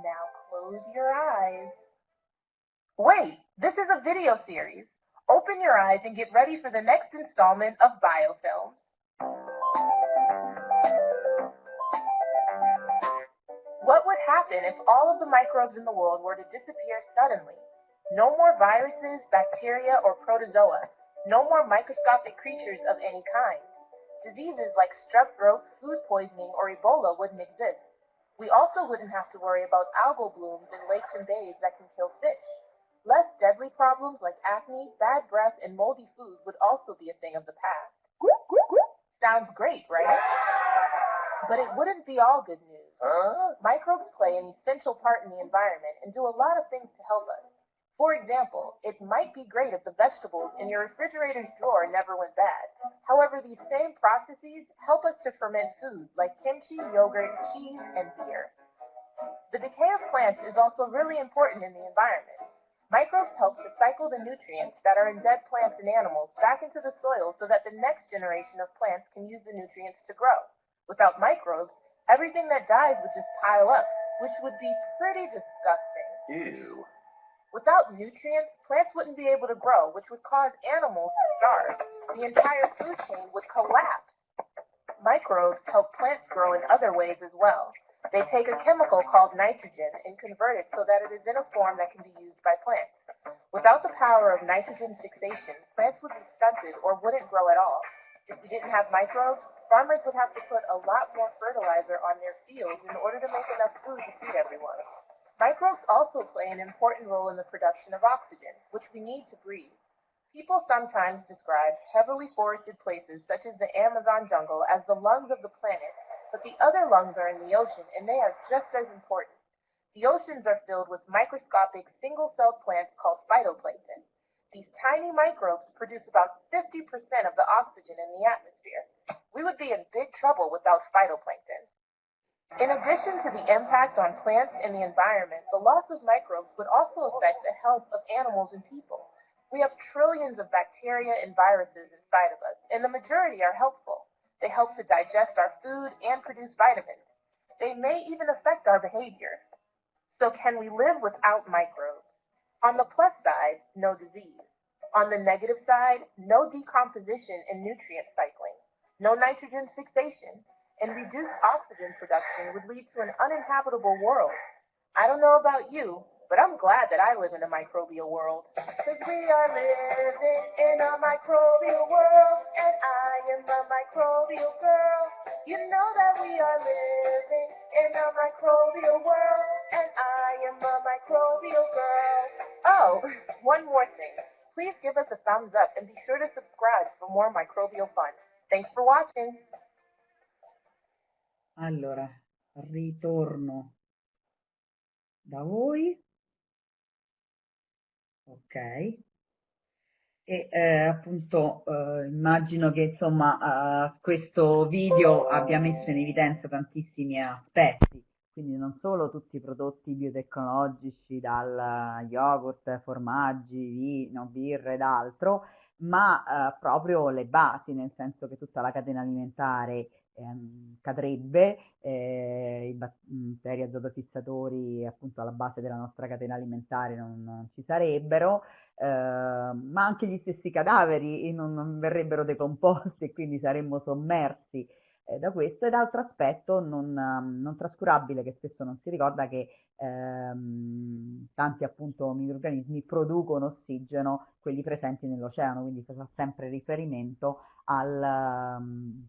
Now close your eyes. Wait, this is a video series. Open your eyes and get ready for the next installment of Biofilms. What would happen if all of the microbes in the world were to disappear suddenly? No more viruses, bacteria, or protozoa. No more microscopic creatures of any kind. Diseases like strep throat, food poisoning, or Ebola wouldn't exist. We also wouldn't have to worry about algal blooms in lakes and bays that can kill fish. Less deadly problems like acne, bad breath, and moldy food would also be a thing of the past. Sounds great, right? But it wouldn't be all good news. Huh? Microbes play an essential part in the environment and do a lot of things to help us. For example, it might be great if the vegetables in your refrigerator's drawer never went bad. However, these same processes help us to ferment food like kimchi, yogurt, cheese, and beer. The decay of plants is also really important in the environment. Microbes help to cycle the nutrients that are in dead plants and animals back into the soil so that the next generation of plants can use the nutrients to grow. Without microbes, everything that dies would just pile up, which would be pretty disgusting. Ew. Without nutrients, plants wouldn't be able to grow, which would cause animals to starve. The entire food chain would collapse. Microbes help plants grow in other ways as well. They take a chemical called nitrogen and convert it so that it is in a form that can be used by plants. Without the power of nitrogen fixation, plants would be stunted or wouldn't grow at all. If we didn't have microbes, farmers would have to put a lot more fertilizer on their fields in order to make enough food to feed everyone. Microbes also play an important role in the production of oxygen, which we need to breathe. People sometimes describe heavily forested places such as the Amazon jungle as the lungs of the planet, but the other lungs are in the ocean and they are just as important. The oceans are filled with microscopic single-celled plants called phytoplankton. These tiny microbes produce about 50% of the oxygen in the atmosphere. We would be in big trouble without phytoplankton. In addition to the impact on plants and the environment, the loss of microbes would also affect the health of animals and people. We have trillions of bacteria and viruses inside of us, and the majority are helpful. They help to digest our food and produce vitamins. They may even affect our behavior. So can we live without microbes? On the plus side, no disease. On the negative side, no decomposition and nutrient cycling, no nitrogen fixation, and reduced oxygen production would lead to an uninhabitable world. I don't know about you, but I'm glad that I live in a microbial world. Because we are living in a microbial world, and I am a microbial girl. You know that we are living in a microbial world, and I am a microbial girl. Oh, one more thing. Please give us a thumbs up and be sure to subscribe for more microbial fun. Thanks for watching. Allora, ritorno da voi. Ok. E eh, appunto eh, immagino che insomma eh, questo video abbia messo in evidenza tantissimi aspetti, quindi non solo tutti i prodotti biotecnologici dal yogurt, formaggi, vino, birra ed altro, ma eh, proprio le basi, nel senso che tutta la catena alimentare ehm, cadrebbe, eh, i batteri azotofissatori appunto alla base della nostra catena alimentare non, non ci sarebbero, eh, ma anche gli stessi cadaveri non, non verrebbero decomposti e quindi saremmo sommersi eh, da questo. Ed altro aspetto non, non, trascurabile che spesso non si ricorda che ehm, tanti appunto microorganismi producono ossigeno, quelli presenti nell'oceano, quindi si fa sempre riferimento al... Um,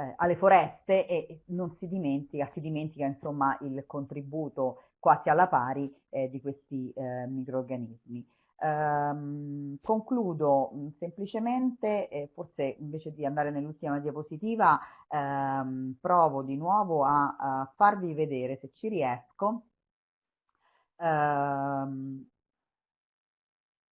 eh, alle foreste e non si dimentica, si dimentica insomma il contributo quasi alla pari eh, di questi eh, microorganismi. Um, concludo mh, semplicemente, eh, forse invece di andare nell'ultima diapositiva, um, provo di nuovo a, a, farvi vedere se ci riesco. Um,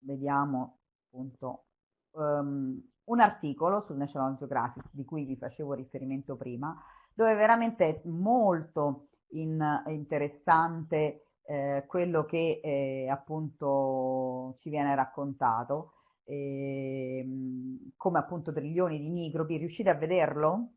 vediamo appunto un articolo sul National Geographic di cui vi facevo riferimento prima, dove veramente è molto in, interessante eh, quello che eh, appunto ci viene raccontato, eh, come appunto trilioni di microbi, riuscite a vederlo?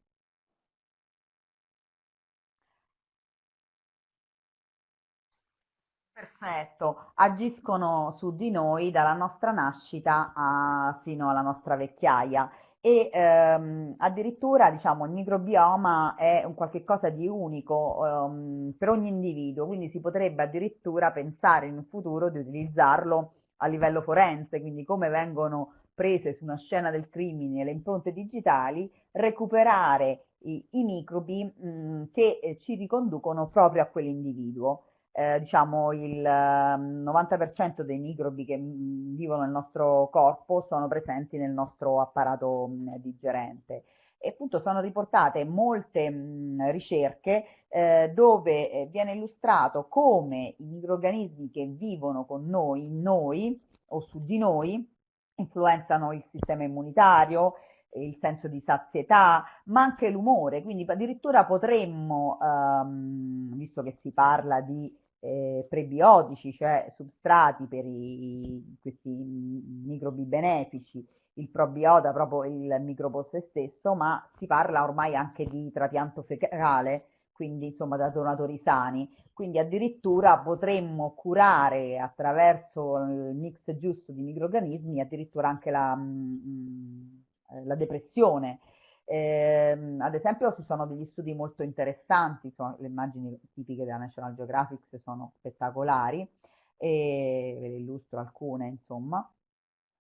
Perfetto, agiscono su di noi dalla nostra nascita a, fino alla nostra vecchiaia e ehm, addirittura diciamo il microbioma è un qualche cosa di unico ehm, per ogni individuo, quindi si potrebbe addirittura pensare in un futuro di utilizzarlo a livello forense, quindi come vengono prese su una scena del crimine le impronte digitali, recuperare i, i microbi mh, che eh, ci riconducono proprio a quell'individuo eh, diciamo il 90% ehm, dei microbi che mm, vivono nel nostro corpo sono presenti nel nostro apparato mm, digerente. E appunto sono riportate molte mh, mm, ricerche eh, dove eh, viene illustrato come i microorganismi che vivono con noi, in noi o su di noi, influenzano il sistema immunitario, il senso di sazietà, ma anche l'umore, quindi addirittura potremmo, ehm, visto che si parla di eh, prebiotici, cioè substrati per i, questi microbi benefici, il probiota proprio il microbo stesso, ma si parla ormai anche di trapianto fecale, quindi insomma da donatori sani, quindi addirittura potremmo curare attraverso il mix giusto di microorganismi addirittura anche la, mh, mm, mm, la depressione, eh, ad esempio ci sono degli studi molto interessanti, sono, le immagini tipiche della National Geographic sono spettacolari e ve le illustro alcune insomma,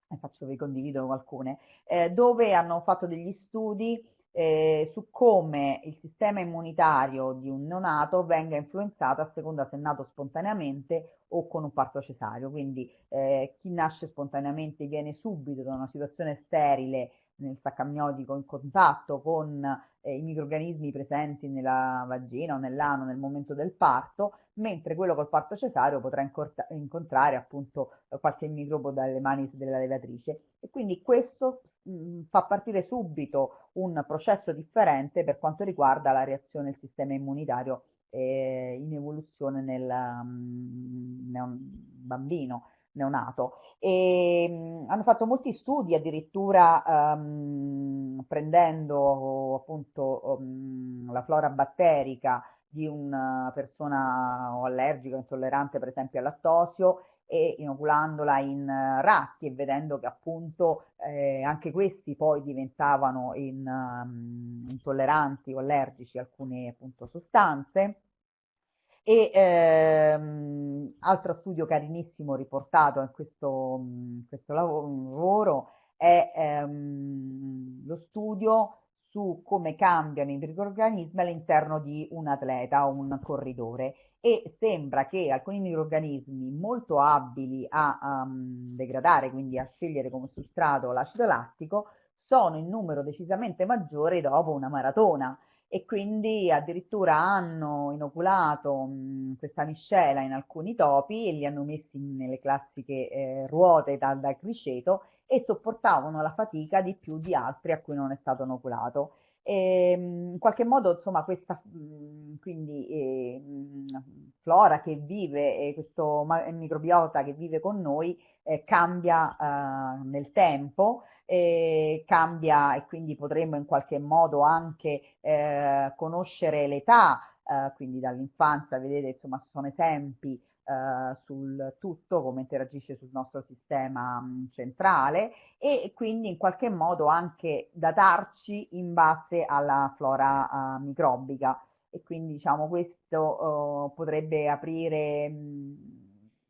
e faccio, vi condivido alcune, eh, dove hanno fatto degli studi eh, su come il sistema immunitario di un neonato venga influenzato a seconda se nato spontaneamente o con un parto cesareo. Quindi eh, chi nasce spontaneamente viene subito da una situazione sterile nel sacco amniotico in contatto con eh, i microorganismi presenti nella vagina o nell'ano nel momento del parto, mentre quello col parto cesareo potrà incontrare appunto qualche microbo dalle mani della levatrice. E quindi questo mh, fa partire subito un processo differente per quanto riguarda la reazione del sistema immunitario eh, in evoluzione nel um, bambino neonato. E mh, hanno fatto molti studi addirittura um, prendendo appunto um, la flora batterica di una persona allergica intollerante per esempio al lattosio e inoculandola in ratti e vedendo che appunto eh, anche questi poi diventavano in, um, intolleranti o allergici a alcune appunto sostanze e ehm, altro studio carinissimo riportato in questo, in questo lavoro è ehm, lo studio su come cambiano i microorganismi all'interno di un atleta o un corridore. E sembra che alcuni microorganismi molto abili a um, degradare, quindi a scegliere come sostrato l'acido lattico, sono in numero decisamente maggiore dopo una maratona e quindi addirittura hanno inoculato mh, questa miscela in alcuni topi e li hanno messi nelle classiche eh, ruote da, da criceto e sopportavano la fatica di più di altri a cui non è stato inoculato. E, in qualche modo, insomma, questa quindi, eh, flora che vive, eh, questo microbiota che vive con noi, eh, cambia eh, nel tempo, cambia e quindi potremmo in qualche modo anche eh, conoscere l'età, eh, quindi dall'infanzia, vedete, insomma, sono esempi eh, sul tutto, come interagisce sul nostro sistema mh, centrale e quindi in qualche modo anche datarci in base alla flora uh, microbica e quindi diciamo questo uh, potrebbe aprire mh,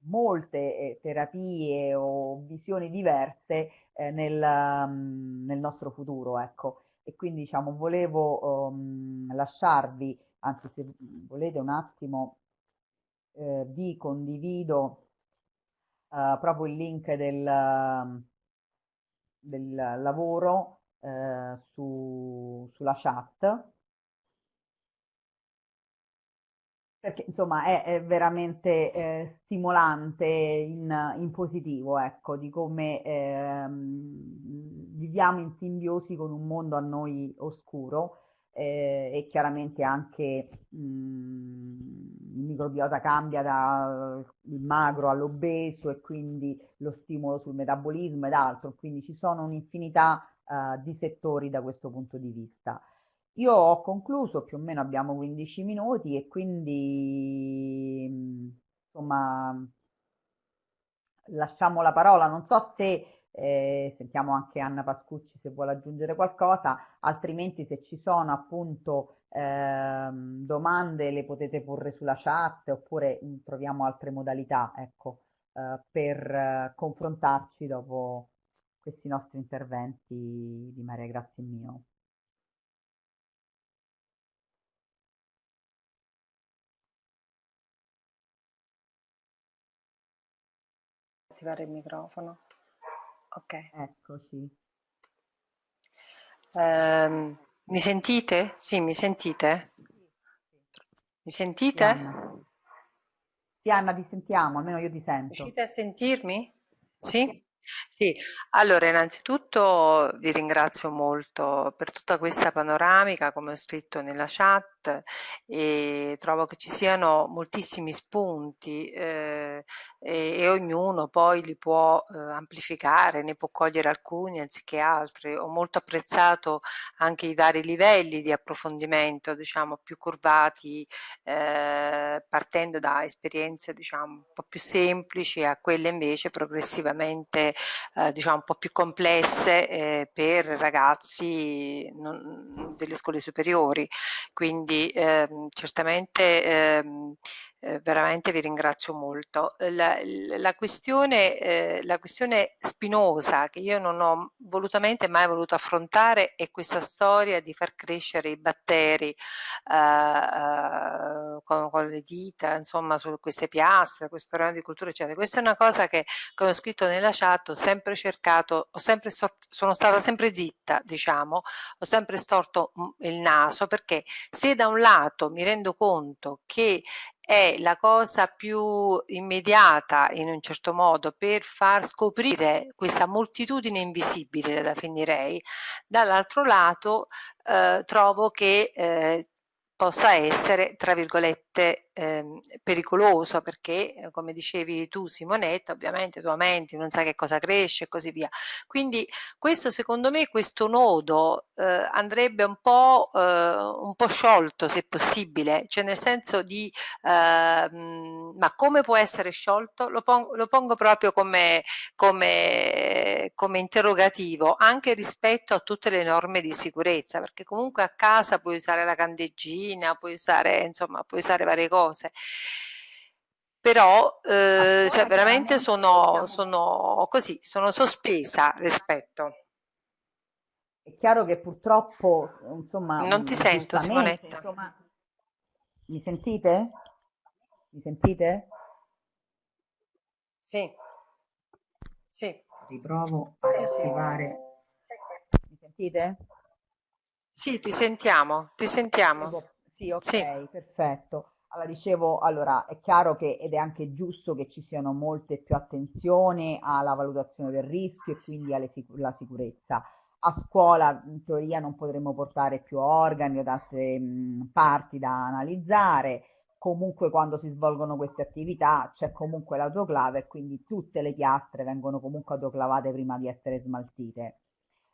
molte eh, terapie o visioni diverse eh, nel, um, nel, nostro futuro, ecco. E quindi diciamo volevo um, lasciarvi, anzi se volete un attimo eh, vi condivido eh, proprio il link del, del lavoro eh, su, sulla chat. Perché insomma è, è veramente eh, stimolante in, in, positivo, ecco, di come ehm, viviamo in simbiosi con un mondo a noi oscuro eh, e chiaramente anche mh, il microbiota cambia dal magro all'obeso e quindi lo stimolo sul metabolismo ed altro, quindi ci sono un'infinità eh, di settori da questo punto di vista. Io ho concluso, più o meno abbiamo 15 minuti e quindi insomma lasciamo la parola. Non so se eh, sentiamo anche Anna Pascucci se vuole aggiungere qualcosa, altrimenti se ci sono appunto eh, domande le potete porre sulla chat oppure mh, troviamo altre modalità ecco, eh, per eh, confrontarci dopo questi nostri interventi di Maria Grazia mio. attivare il microfono. Ok. Eccoci. Um, mi sentite? Sì, mi sentite? Mi sentite? Anna. Sì, Anna, ti sentiamo, almeno io ti sento. Riuscite a sentirmi? Sì? Sì, allora innanzitutto vi ringrazio molto per tutta questa panoramica, come ho scritto nella chat, e trovo che ci siano moltissimi spunti eh, e, e, ognuno poi li può eh, amplificare, ne può cogliere alcuni anziché altri. Ho molto apprezzato anche i vari livelli di approfondimento, diciamo, più curvati, eh, partendo da esperienze, diciamo, un po' più semplici a quelle invece progressivamente eh, diciamo un po' più complesse eh, per ragazzi non, delle scuole superiori. Quindi ehm, certamente ehm, eh, veramente vi ringrazio molto. La, la, questione, eh, la, questione, spinosa che io non ho volutamente mai voluto affrontare è questa storia di far crescere i batteri eh, eh con, con, le dita, insomma, su queste piastre, questo ramo di cultura, eccetera. Questa è una cosa che, come ho scritto nella chat, ho sempre cercato, ho sempre sono stata sempre zitta, diciamo, ho sempre storto mm, il naso perché se da un lato mi rendo conto che è la cosa più immediata in un certo modo per far scoprire questa moltitudine invisibile, la finirei, dall'altro lato eh, trovo che eh, possa essere, tra virgolette, ehm, pericoloso perché, eh, come dicevi tu Simonetta, ovviamente tu aumenti, non sai che cosa cresce e così via. Quindi questo secondo me, questo nodo eh, andrebbe un po', eh, un po' sciolto se possibile, cioè nel senso di, ehm, ma come può essere sciolto? Lo, pongo, lo pongo proprio come, come, come interrogativo, anche rispetto a tutte le norme di sicurezza, perché comunque a casa puoi usare la candeggina, puoi usare, insomma, puoi usare varie cose però eh, cioè veramente sono, sono così, sono sospesa rispetto. È chiaro che purtroppo, insomma, non ti sento Simonetta. Insomma, mi sentite? Mi sentite? Sì. Sì. Riprovo a sì, attivare. Sì. Mi sentite? Sì, ti sentiamo, ti sentiamo. Sì, ok, sì. perfetto. Allora, dicevo, allora, è chiaro che, ed è anche giusto che ci siano molte più attenzioni alla valutazione del rischio e quindi alla sicur sicurezza. A scuola, in teoria, non potremmo portare più organi o altre mh, parti da analizzare. Comunque, quando si svolgono queste attività, c'è comunque l'autoclave e quindi tutte le piastre vengono comunque autoclavate prima di essere smaltite.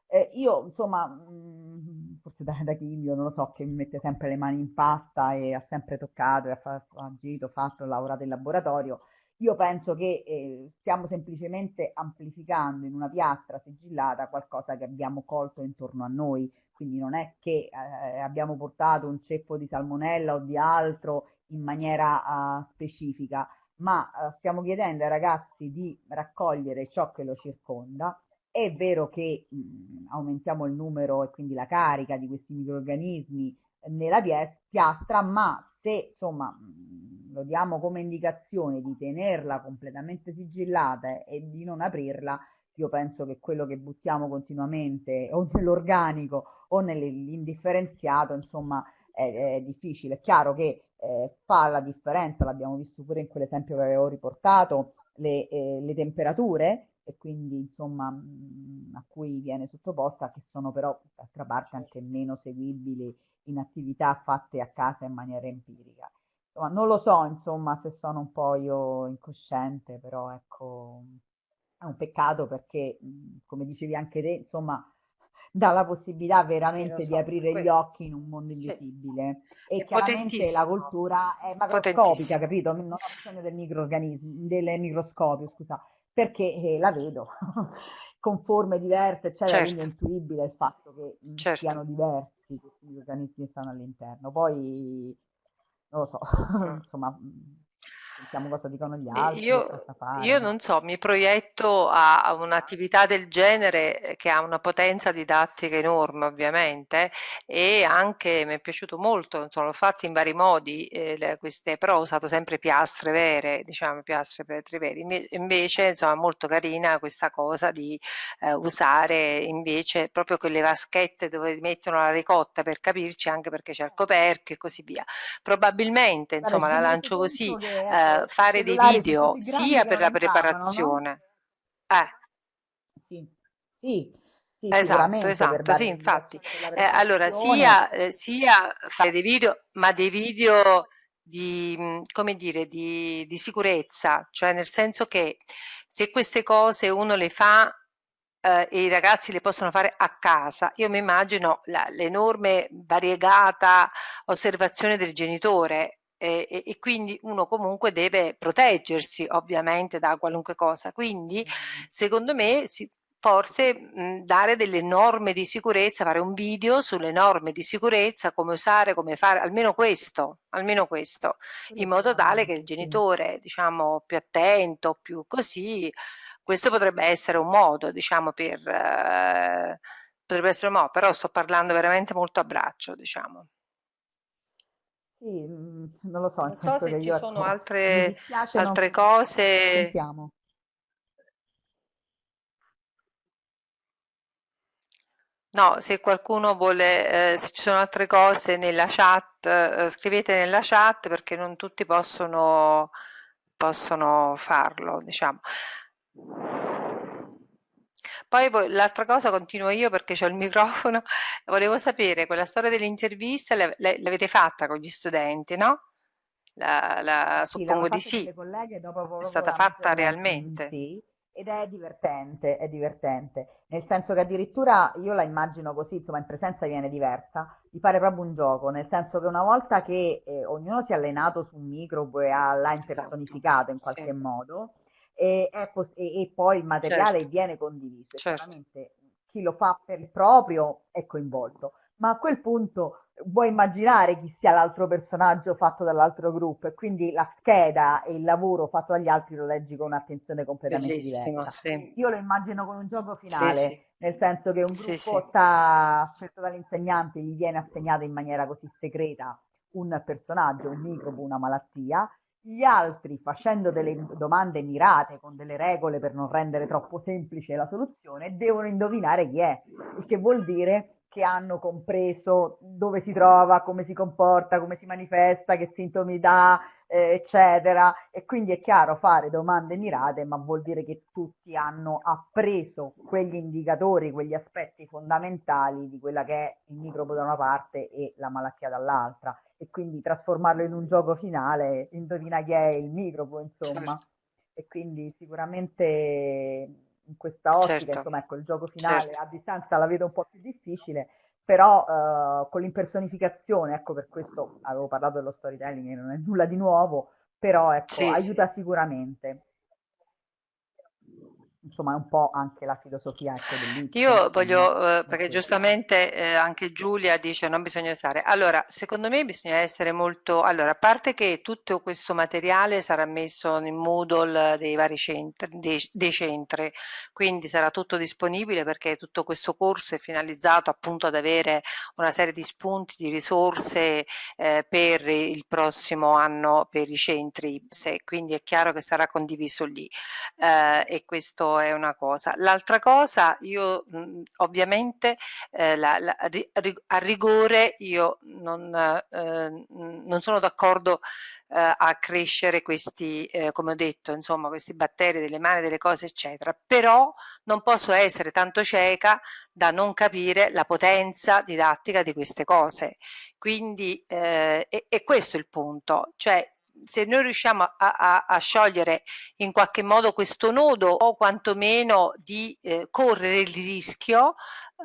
Eh, io, insomma, mh, forse da, da Chilio, non lo so, che mi mette sempre le mani in pasta e ha sempre toccato, e ha, fatto, agito, fatto, lavorato in laboratorio, io penso che eh, stiamo semplicemente amplificando in una piastra sigillata qualcosa che abbiamo colto intorno a noi, quindi non è che eh, abbiamo portato un ceppo di salmonella o di altro in maniera uh, specifica, ma uh, stiamo chiedendo ai ragazzi di raccogliere ciò che lo circonda è vero che mh, aumentiamo il numero e quindi la carica di questi microorganismi nella piastra, ma se insomma mh, lo diamo come indicazione di tenerla completamente sigillata e di non aprirla, io penso che quello che buttiamo continuamente o nell'organico o nell'indifferenziato, insomma, è, è, difficile. È chiaro che eh, fa la differenza, l'abbiamo visto pure in quell'esempio che avevo riportato, le, eh, le temperature e quindi insomma mh, a cui viene sottoposta, che sono però d'altra parte anche meno seguibili in attività fatte a casa in maniera empirica. Insomma, non lo so, insomma, se sono un po' io incosciente, però ecco, è un peccato perché, come dicevi anche te, insomma, dà la possibilità veramente sì, so, di aprire questo. gli occhi in un mondo invisibile. Sì. E è chiaramente la cultura è macroscopica, capito? Non ho bisogno del microorganismo, del microscopio, scusa perché eh, la vedo con forme diverse, eccetera, certo. quindi è intuibile il fatto che certo. siano diversi questi organismi che stanno all'interno. Poi, non lo so, insomma, mm, sentiamo cosa dicono gli altri. Io, io non so, mi proietto a, a un'attività del genere eh, che ha una potenza didattica enorme ovviamente e anche mi è piaciuto molto, insomma, l'ho fatto in vari modi, eh, queste, però ho usato sempre piastre vere, diciamo piastre petri veri, invece insomma molto carina questa cosa di eh, usare invece proprio quelle vaschette dove mettono la ricotta per capirci anche perché c'è il coperchio e così via. Probabilmente insomma la lancio così. Eh, fare dei video sia per la preparazione. No? Eh. Sì, sì, sì esatto, esatto, sì, infatti. Eh, allora, sia, eh, sia fare dei video, ma dei video di, come dire, di, di sicurezza, cioè nel senso che se queste cose uno le fa eh, e i ragazzi le possono fare a casa. Io mi immagino l'enorme variegata osservazione del genitore e, e, e, quindi uno comunque deve proteggersi ovviamente da qualunque cosa. Quindi secondo me si, forse mh, dare delle norme di sicurezza, fare un video sulle norme di sicurezza, come usare, come fare, almeno questo, almeno questo, in modo tale che il genitore, diciamo, più attento, più così, questo potrebbe essere un modo, diciamo, per... Eh, potrebbe essere un modo, però sto parlando veramente molto a braccio, diciamo. Sì, mhmm, non lo so, Non so se ci sono altre, altre cose. Sentiamo. No, se qualcuno vuole, eh, se ci sono altre cose nella chat, eh, scrivete nella chat perché non tutti possono, possono farlo, diciamo. Poi l'altra cosa continuo io perché ho il microfono, volevo sapere, quella storia dell'intervista l'avete fatta con gli studenti, no? La, la, sì, suppongo di sì. Colleghe, dopo è stata fatta realmente. Sì, ed è divertente, è divertente, nel senso che addirittura io la immagino così, insomma in presenza viene diversa, di fare proprio un gioco, nel senso che una volta che eh, ognuno si è allenato su un microbo e ha, l'ha esatto, impersonificato in qualche sì. modo, e, e, poi il materiale certo. viene condiviso, certo. chiaramente chi lo fa per il proprio è coinvolto, ma a quel punto vuoi immaginare chi sia l'altro personaggio fatto dall'altro gruppo e quindi la scheda e il lavoro fatto dagli altri lo leggi con un'attenzione completamente Bellissimo, diversa. Sì. Io lo immagino con un gioco finale, sì, sì. nel senso che un gruppo sta scelto dall'insegnante, gli viene assegnato in maniera così segreta un personaggio, un microbo, una malattia, gli altri facendo delle domande mirate con delle regole per non rendere troppo semplice la soluzione, devono indovinare chi è, il che vuol dire che hanno compreso dove si trova, come si comporta, come si manifesta, che sintomi dà, eh, eccetera. E quindi è chiaro fare domande mirate, ma vuol dire che tutti hanno appreso quegli indicatori, quegli aspetti fondamentali di quella che è il microbo da una parte e la malattia dall'altra. E quindi trasformarlo in un gioco finale, indovina chi è il microbo, insomma. Certo. E quindi sicuramente in questa ottica, certo. insomma, ecco, il gioco finale certo. a distanza la vedo un po' più difficile, però uh, con l'impersonificazione, ecco, per questo avevo parlato dello storytelling, che non è nulla di nuovo, però ecco, sì, aiuta sì. sicuramente insomma è un po' anche la filosofia ecco, dell'Ipsen. Io voglio, eh, perché giustamente eh, anche Giulia dice non bisogna usare, allora secondo me bisogna essere molto, allora a parte che tutto questo materiale sarà messo in Moodle dei vari centri, dei, dei centri, quindi sarà tutto disponibile perché tutto questo corso è finalizzato appunto ad avere una serie di spunti, di risorse eh, per il prossimo anno per i centri quindi è chiaro che sarà condiviso lì eh, e questo è una cosa. L'altra cosa, io mh, ovviamente eh, la, la, a rigore io non, eh, non sono d'accordo eh, a crescere questi, eh, come ho detto, insomma, questi batteri delle mani, delle cose, eccetera. Però non posso essere tanto cieca da non capire la potenza didattica di queste cose. Quindi eh, è, è, questo il punto, cioè se noi riusciamo a, a, a, sciogliere in qualche modo questo nodo o quantomeno di eh, correre il rischio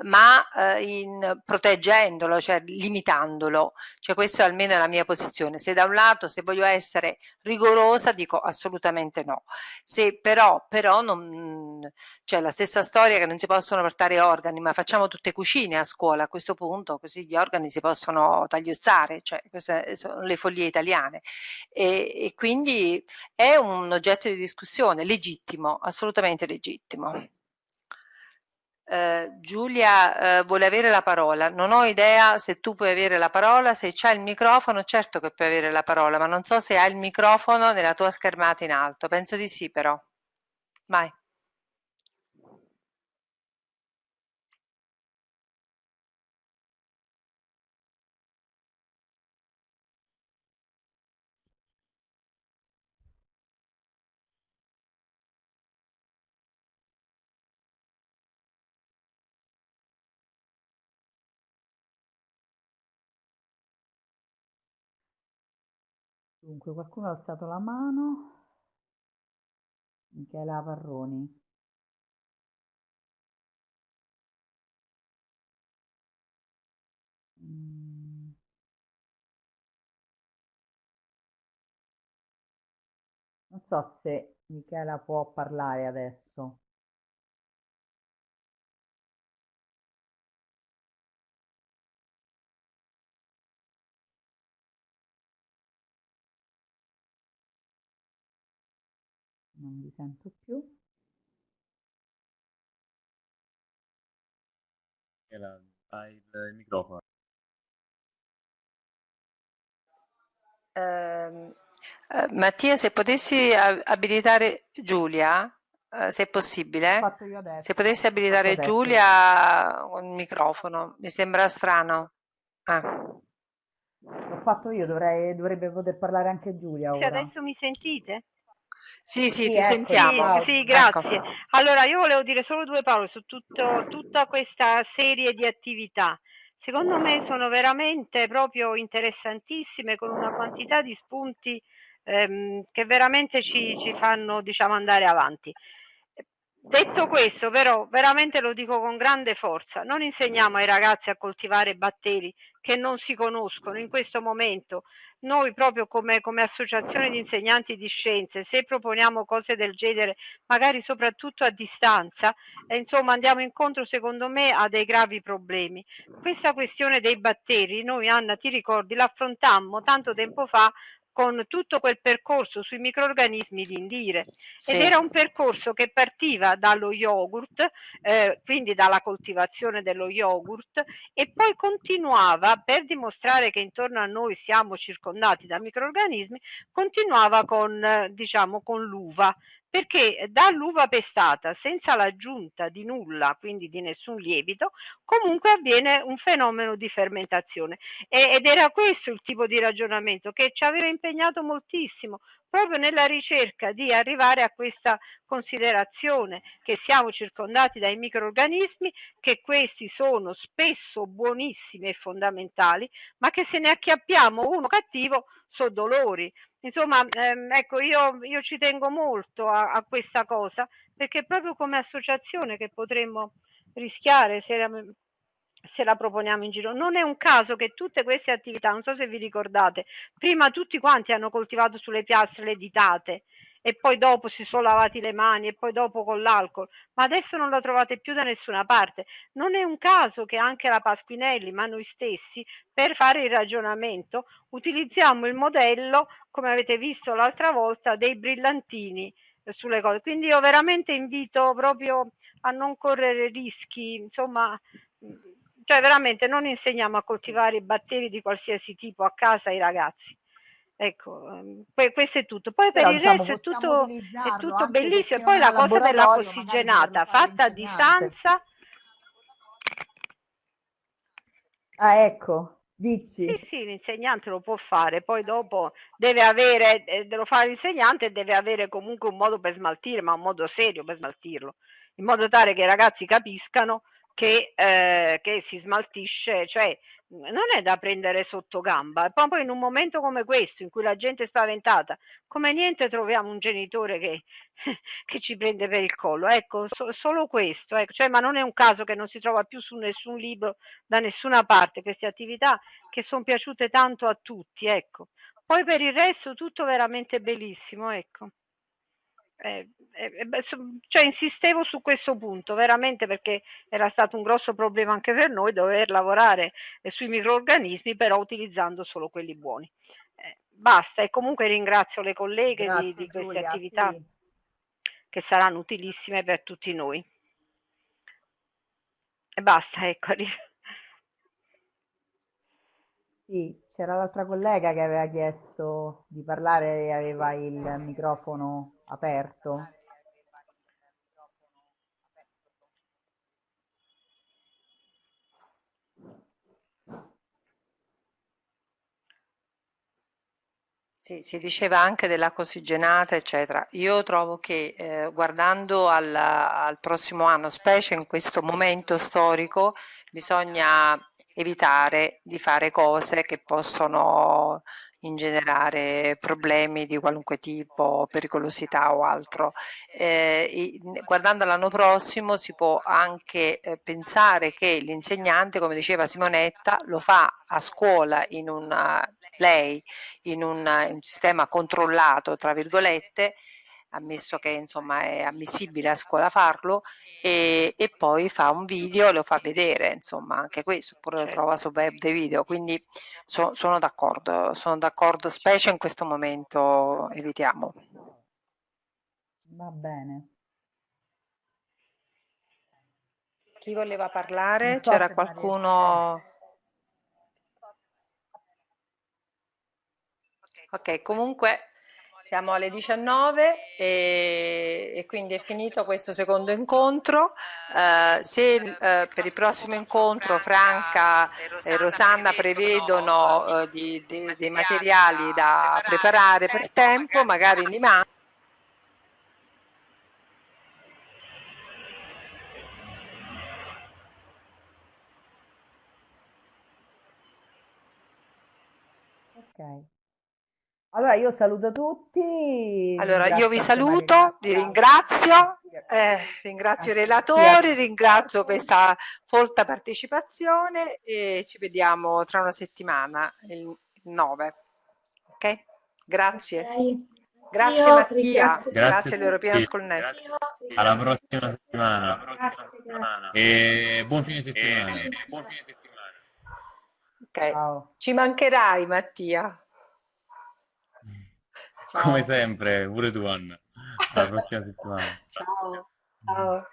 ma eh, in, proteggendolo, cioè limitandolo. Cioè questa è almeno la mia posizione. Se da un lato, se voglio essere rigorosa, dico assolutamente no. Se però, però non, cioè la stessa storia che non si possono portare organi, ma facciamo tutte cucine a scuola a questo punto, così gli organi si possono tagliuzzare, cioè queste sono le follie italiane. E, e quindi è un oggetto di discussione legittimo, assolutamente legittimo. Eh, Giulia eh, vuole avere la parola. Non ho idea se tu puoi avere la parola, se c'è il microfono, certo che puoi avere la parola, ma non so se hai il microfono nella tua schermata in alto. Penso di sì, però. Vai. Dunque, qualcuno ha alzato la mano? Michela Parroni. Mm. Non so se Michela può parlare adesso. Non vi sento più. Hai il microfono. Eh, Mattia, se potessi abilitare Giulia, eh, se è possibile. Fatto io adesso. Se potessi abilitare. Giulia con il microfono, mi sembra strano. Ah. L'ho fatto io, dovrei, dovrebbe poter parlare anche Giulia Se ora. adesso mi sentite? Sì, sì, Sì, ti ecco, sentiamo. Sì, sì, Ecco. grazie. Allora, io volevo dire solo due parole su tutto- tutta questa serie di attività. Secondo me sono veramente proprio interessantissime con una quantità di spunti ehm, che veramente ci, ci fanno, diciamo, andare avanti. Detto questo, però, veramente lo dico con grande forza, non insegniamo ai ragazzi a coltivare batteri che non si conoscono in questo momento. Noi proprio come, come associazione di insegnanti di scienze, se proponiamo cose del genere, magari soprattutto a distanza, eh, insomma andiamo incontro secondo me a dei gravi problemi. Questa questione dei batteri, noi Anna ti ricordi, l'affrontammo tanto tempo fa con tutto quel percorso sui microrganismi di Indire Sì. ed era un percorso che partiva dallo yogurt, eh, quindi dalla coltivazione dello yogurt e poi continuava per dimostrare che intorno a noi siamo circondati da microrganismi, continuava con eh, diciamo con l'uva perché dall'uva pestata senza l'aggiunta di nulla, quindi di nessun lievito, comunque avviene un fenomeno di fermentazione e, ed era questo il tipo di ragionamento che ci aveva impegnato moltissimo proprio nella ricerca di arrivare a questa considerazione che siamo circondati dai microrganismi, che questi sono spesso buonissimi e fondamentali, ma che se ne acchiappiamo uno cattivo sono dolori. Insomma, ehm, ecco, io, io ci tengo molto a, a questa cosa perché proprio come associazione che potremmo rischiare se la, se la proponiamo in giro. Non è un caso che tutte queste attività, non so se vi ricordate, prima tutti quanti hanno coltivato sulle piastre le ditate e poi dopo si sono lavati le mani e poi dopo con l'alcol, ma adesso non la trovate più da nessuna parte. Non è un caso che anche la Pasquinelli, ma noi stessi, per fare il ragionamento, utilizziamo il modello, come avete visto l'altra volta, dei brillantini eh, sulle cose. Quindi io veramente invito proprio a non correre rischi, insomma, cioè veramente non insegniamo a coltivare batteri di qualsiasi tipo a casa ai ragazzi. Ecco, ehm, questo è tutto. Poi per Però, il diciamo, resto è tutto, è tutto per bellissimo. E poi la cosa della laboratorio, magari per coscigenata fare fatta a distanza, Ah, ecco, sì, dici. sì, l'insegnante lo può fare, poi dopo deve avere, eh, lo fa l'insegnante e deve avere comunque un modo per smaltire, ma un modo serio per smaltirlo, in modo tale che i ragazzi capiscano che, eh, che si smaltisce, cioè non è da prendere sotto gamba. E poi in un momento come questo, in cui la gente è spaventata, come niente troviamo un genitore che, che ci prende per il collo. Ecco, so- solo questo. Ecco. Cioè, ma non è un caso che non si trova più su nessun libro, da nessuna parte, queste attività che sono piaciute tanto a tutti. Ecco. Poi per il resto tutto veramente bellissimo. Ecco. Eh, eh, so- cioè insistevo su questo punto veramente perché era stato un grosso problema anche per noi dover lavorare eh, sui microrganismi però utilizzando solo quelli buoni. Eh, basta e comunque ringrazio le colleghe di, Grazie di queste Giulia, attività sì. che saranno utilissime per tutti noi. E basta, ecco. arri- Sì, c'era l'altra collega che aveva chiesto di parlare e aveva il microfono aperto. Sì, si diceva anche della cosigenata, eccetera. Io trovo che eh, guardando al, al prossimo anno, specie in questo momento storico, bisogna evitare di fare cose che possono ingenerare problemi di qualunque tipo, pericolosità o altro. Eh, guardando all'anno prossimo si può anche eh, pensare che l'insegnante, come diceva Simonetta, lo fa a scuola in una, lei in un, in un sistema controllato, tra virgolette, ammesso che insomma è ammissibile a scuola farlo, e, e poi fa un video e lo fa vedere, insomma anche questo, oppure lo trova su web dei video, quindi so- sono d'accordo, sono d'accordo, specie in questo momento evitiamo. Va bene. Chi voleva parlare? C'era qualcuno? Ok, comunque Siamo alle 19 e, e quindi è finito questo secondo incontro. Eh, se eh, per il prossimo incontro Franca e Rosanna prevedono eh, di, di, dei materiali da preparare per tempo, magari li mandano. Ok. Allora io saluto tutti. Allora, io vi saluto, vi ringrazio, eh, ringrazio i relatori, ringrazio questa folta partecipazione e ci vediamo tra una settimana, il 9. Ok? Grazie. Grazie Io Mattia, Grazie grazie all'European. School Net. Alla prossima settimana. Grazie, grazie. E buon fine settimana. Ok. Ciao. Ci mancherai Mattia. Ciao. Come sempre, pure tu Anna. Alla prossima settimana. Ciao. Ciao.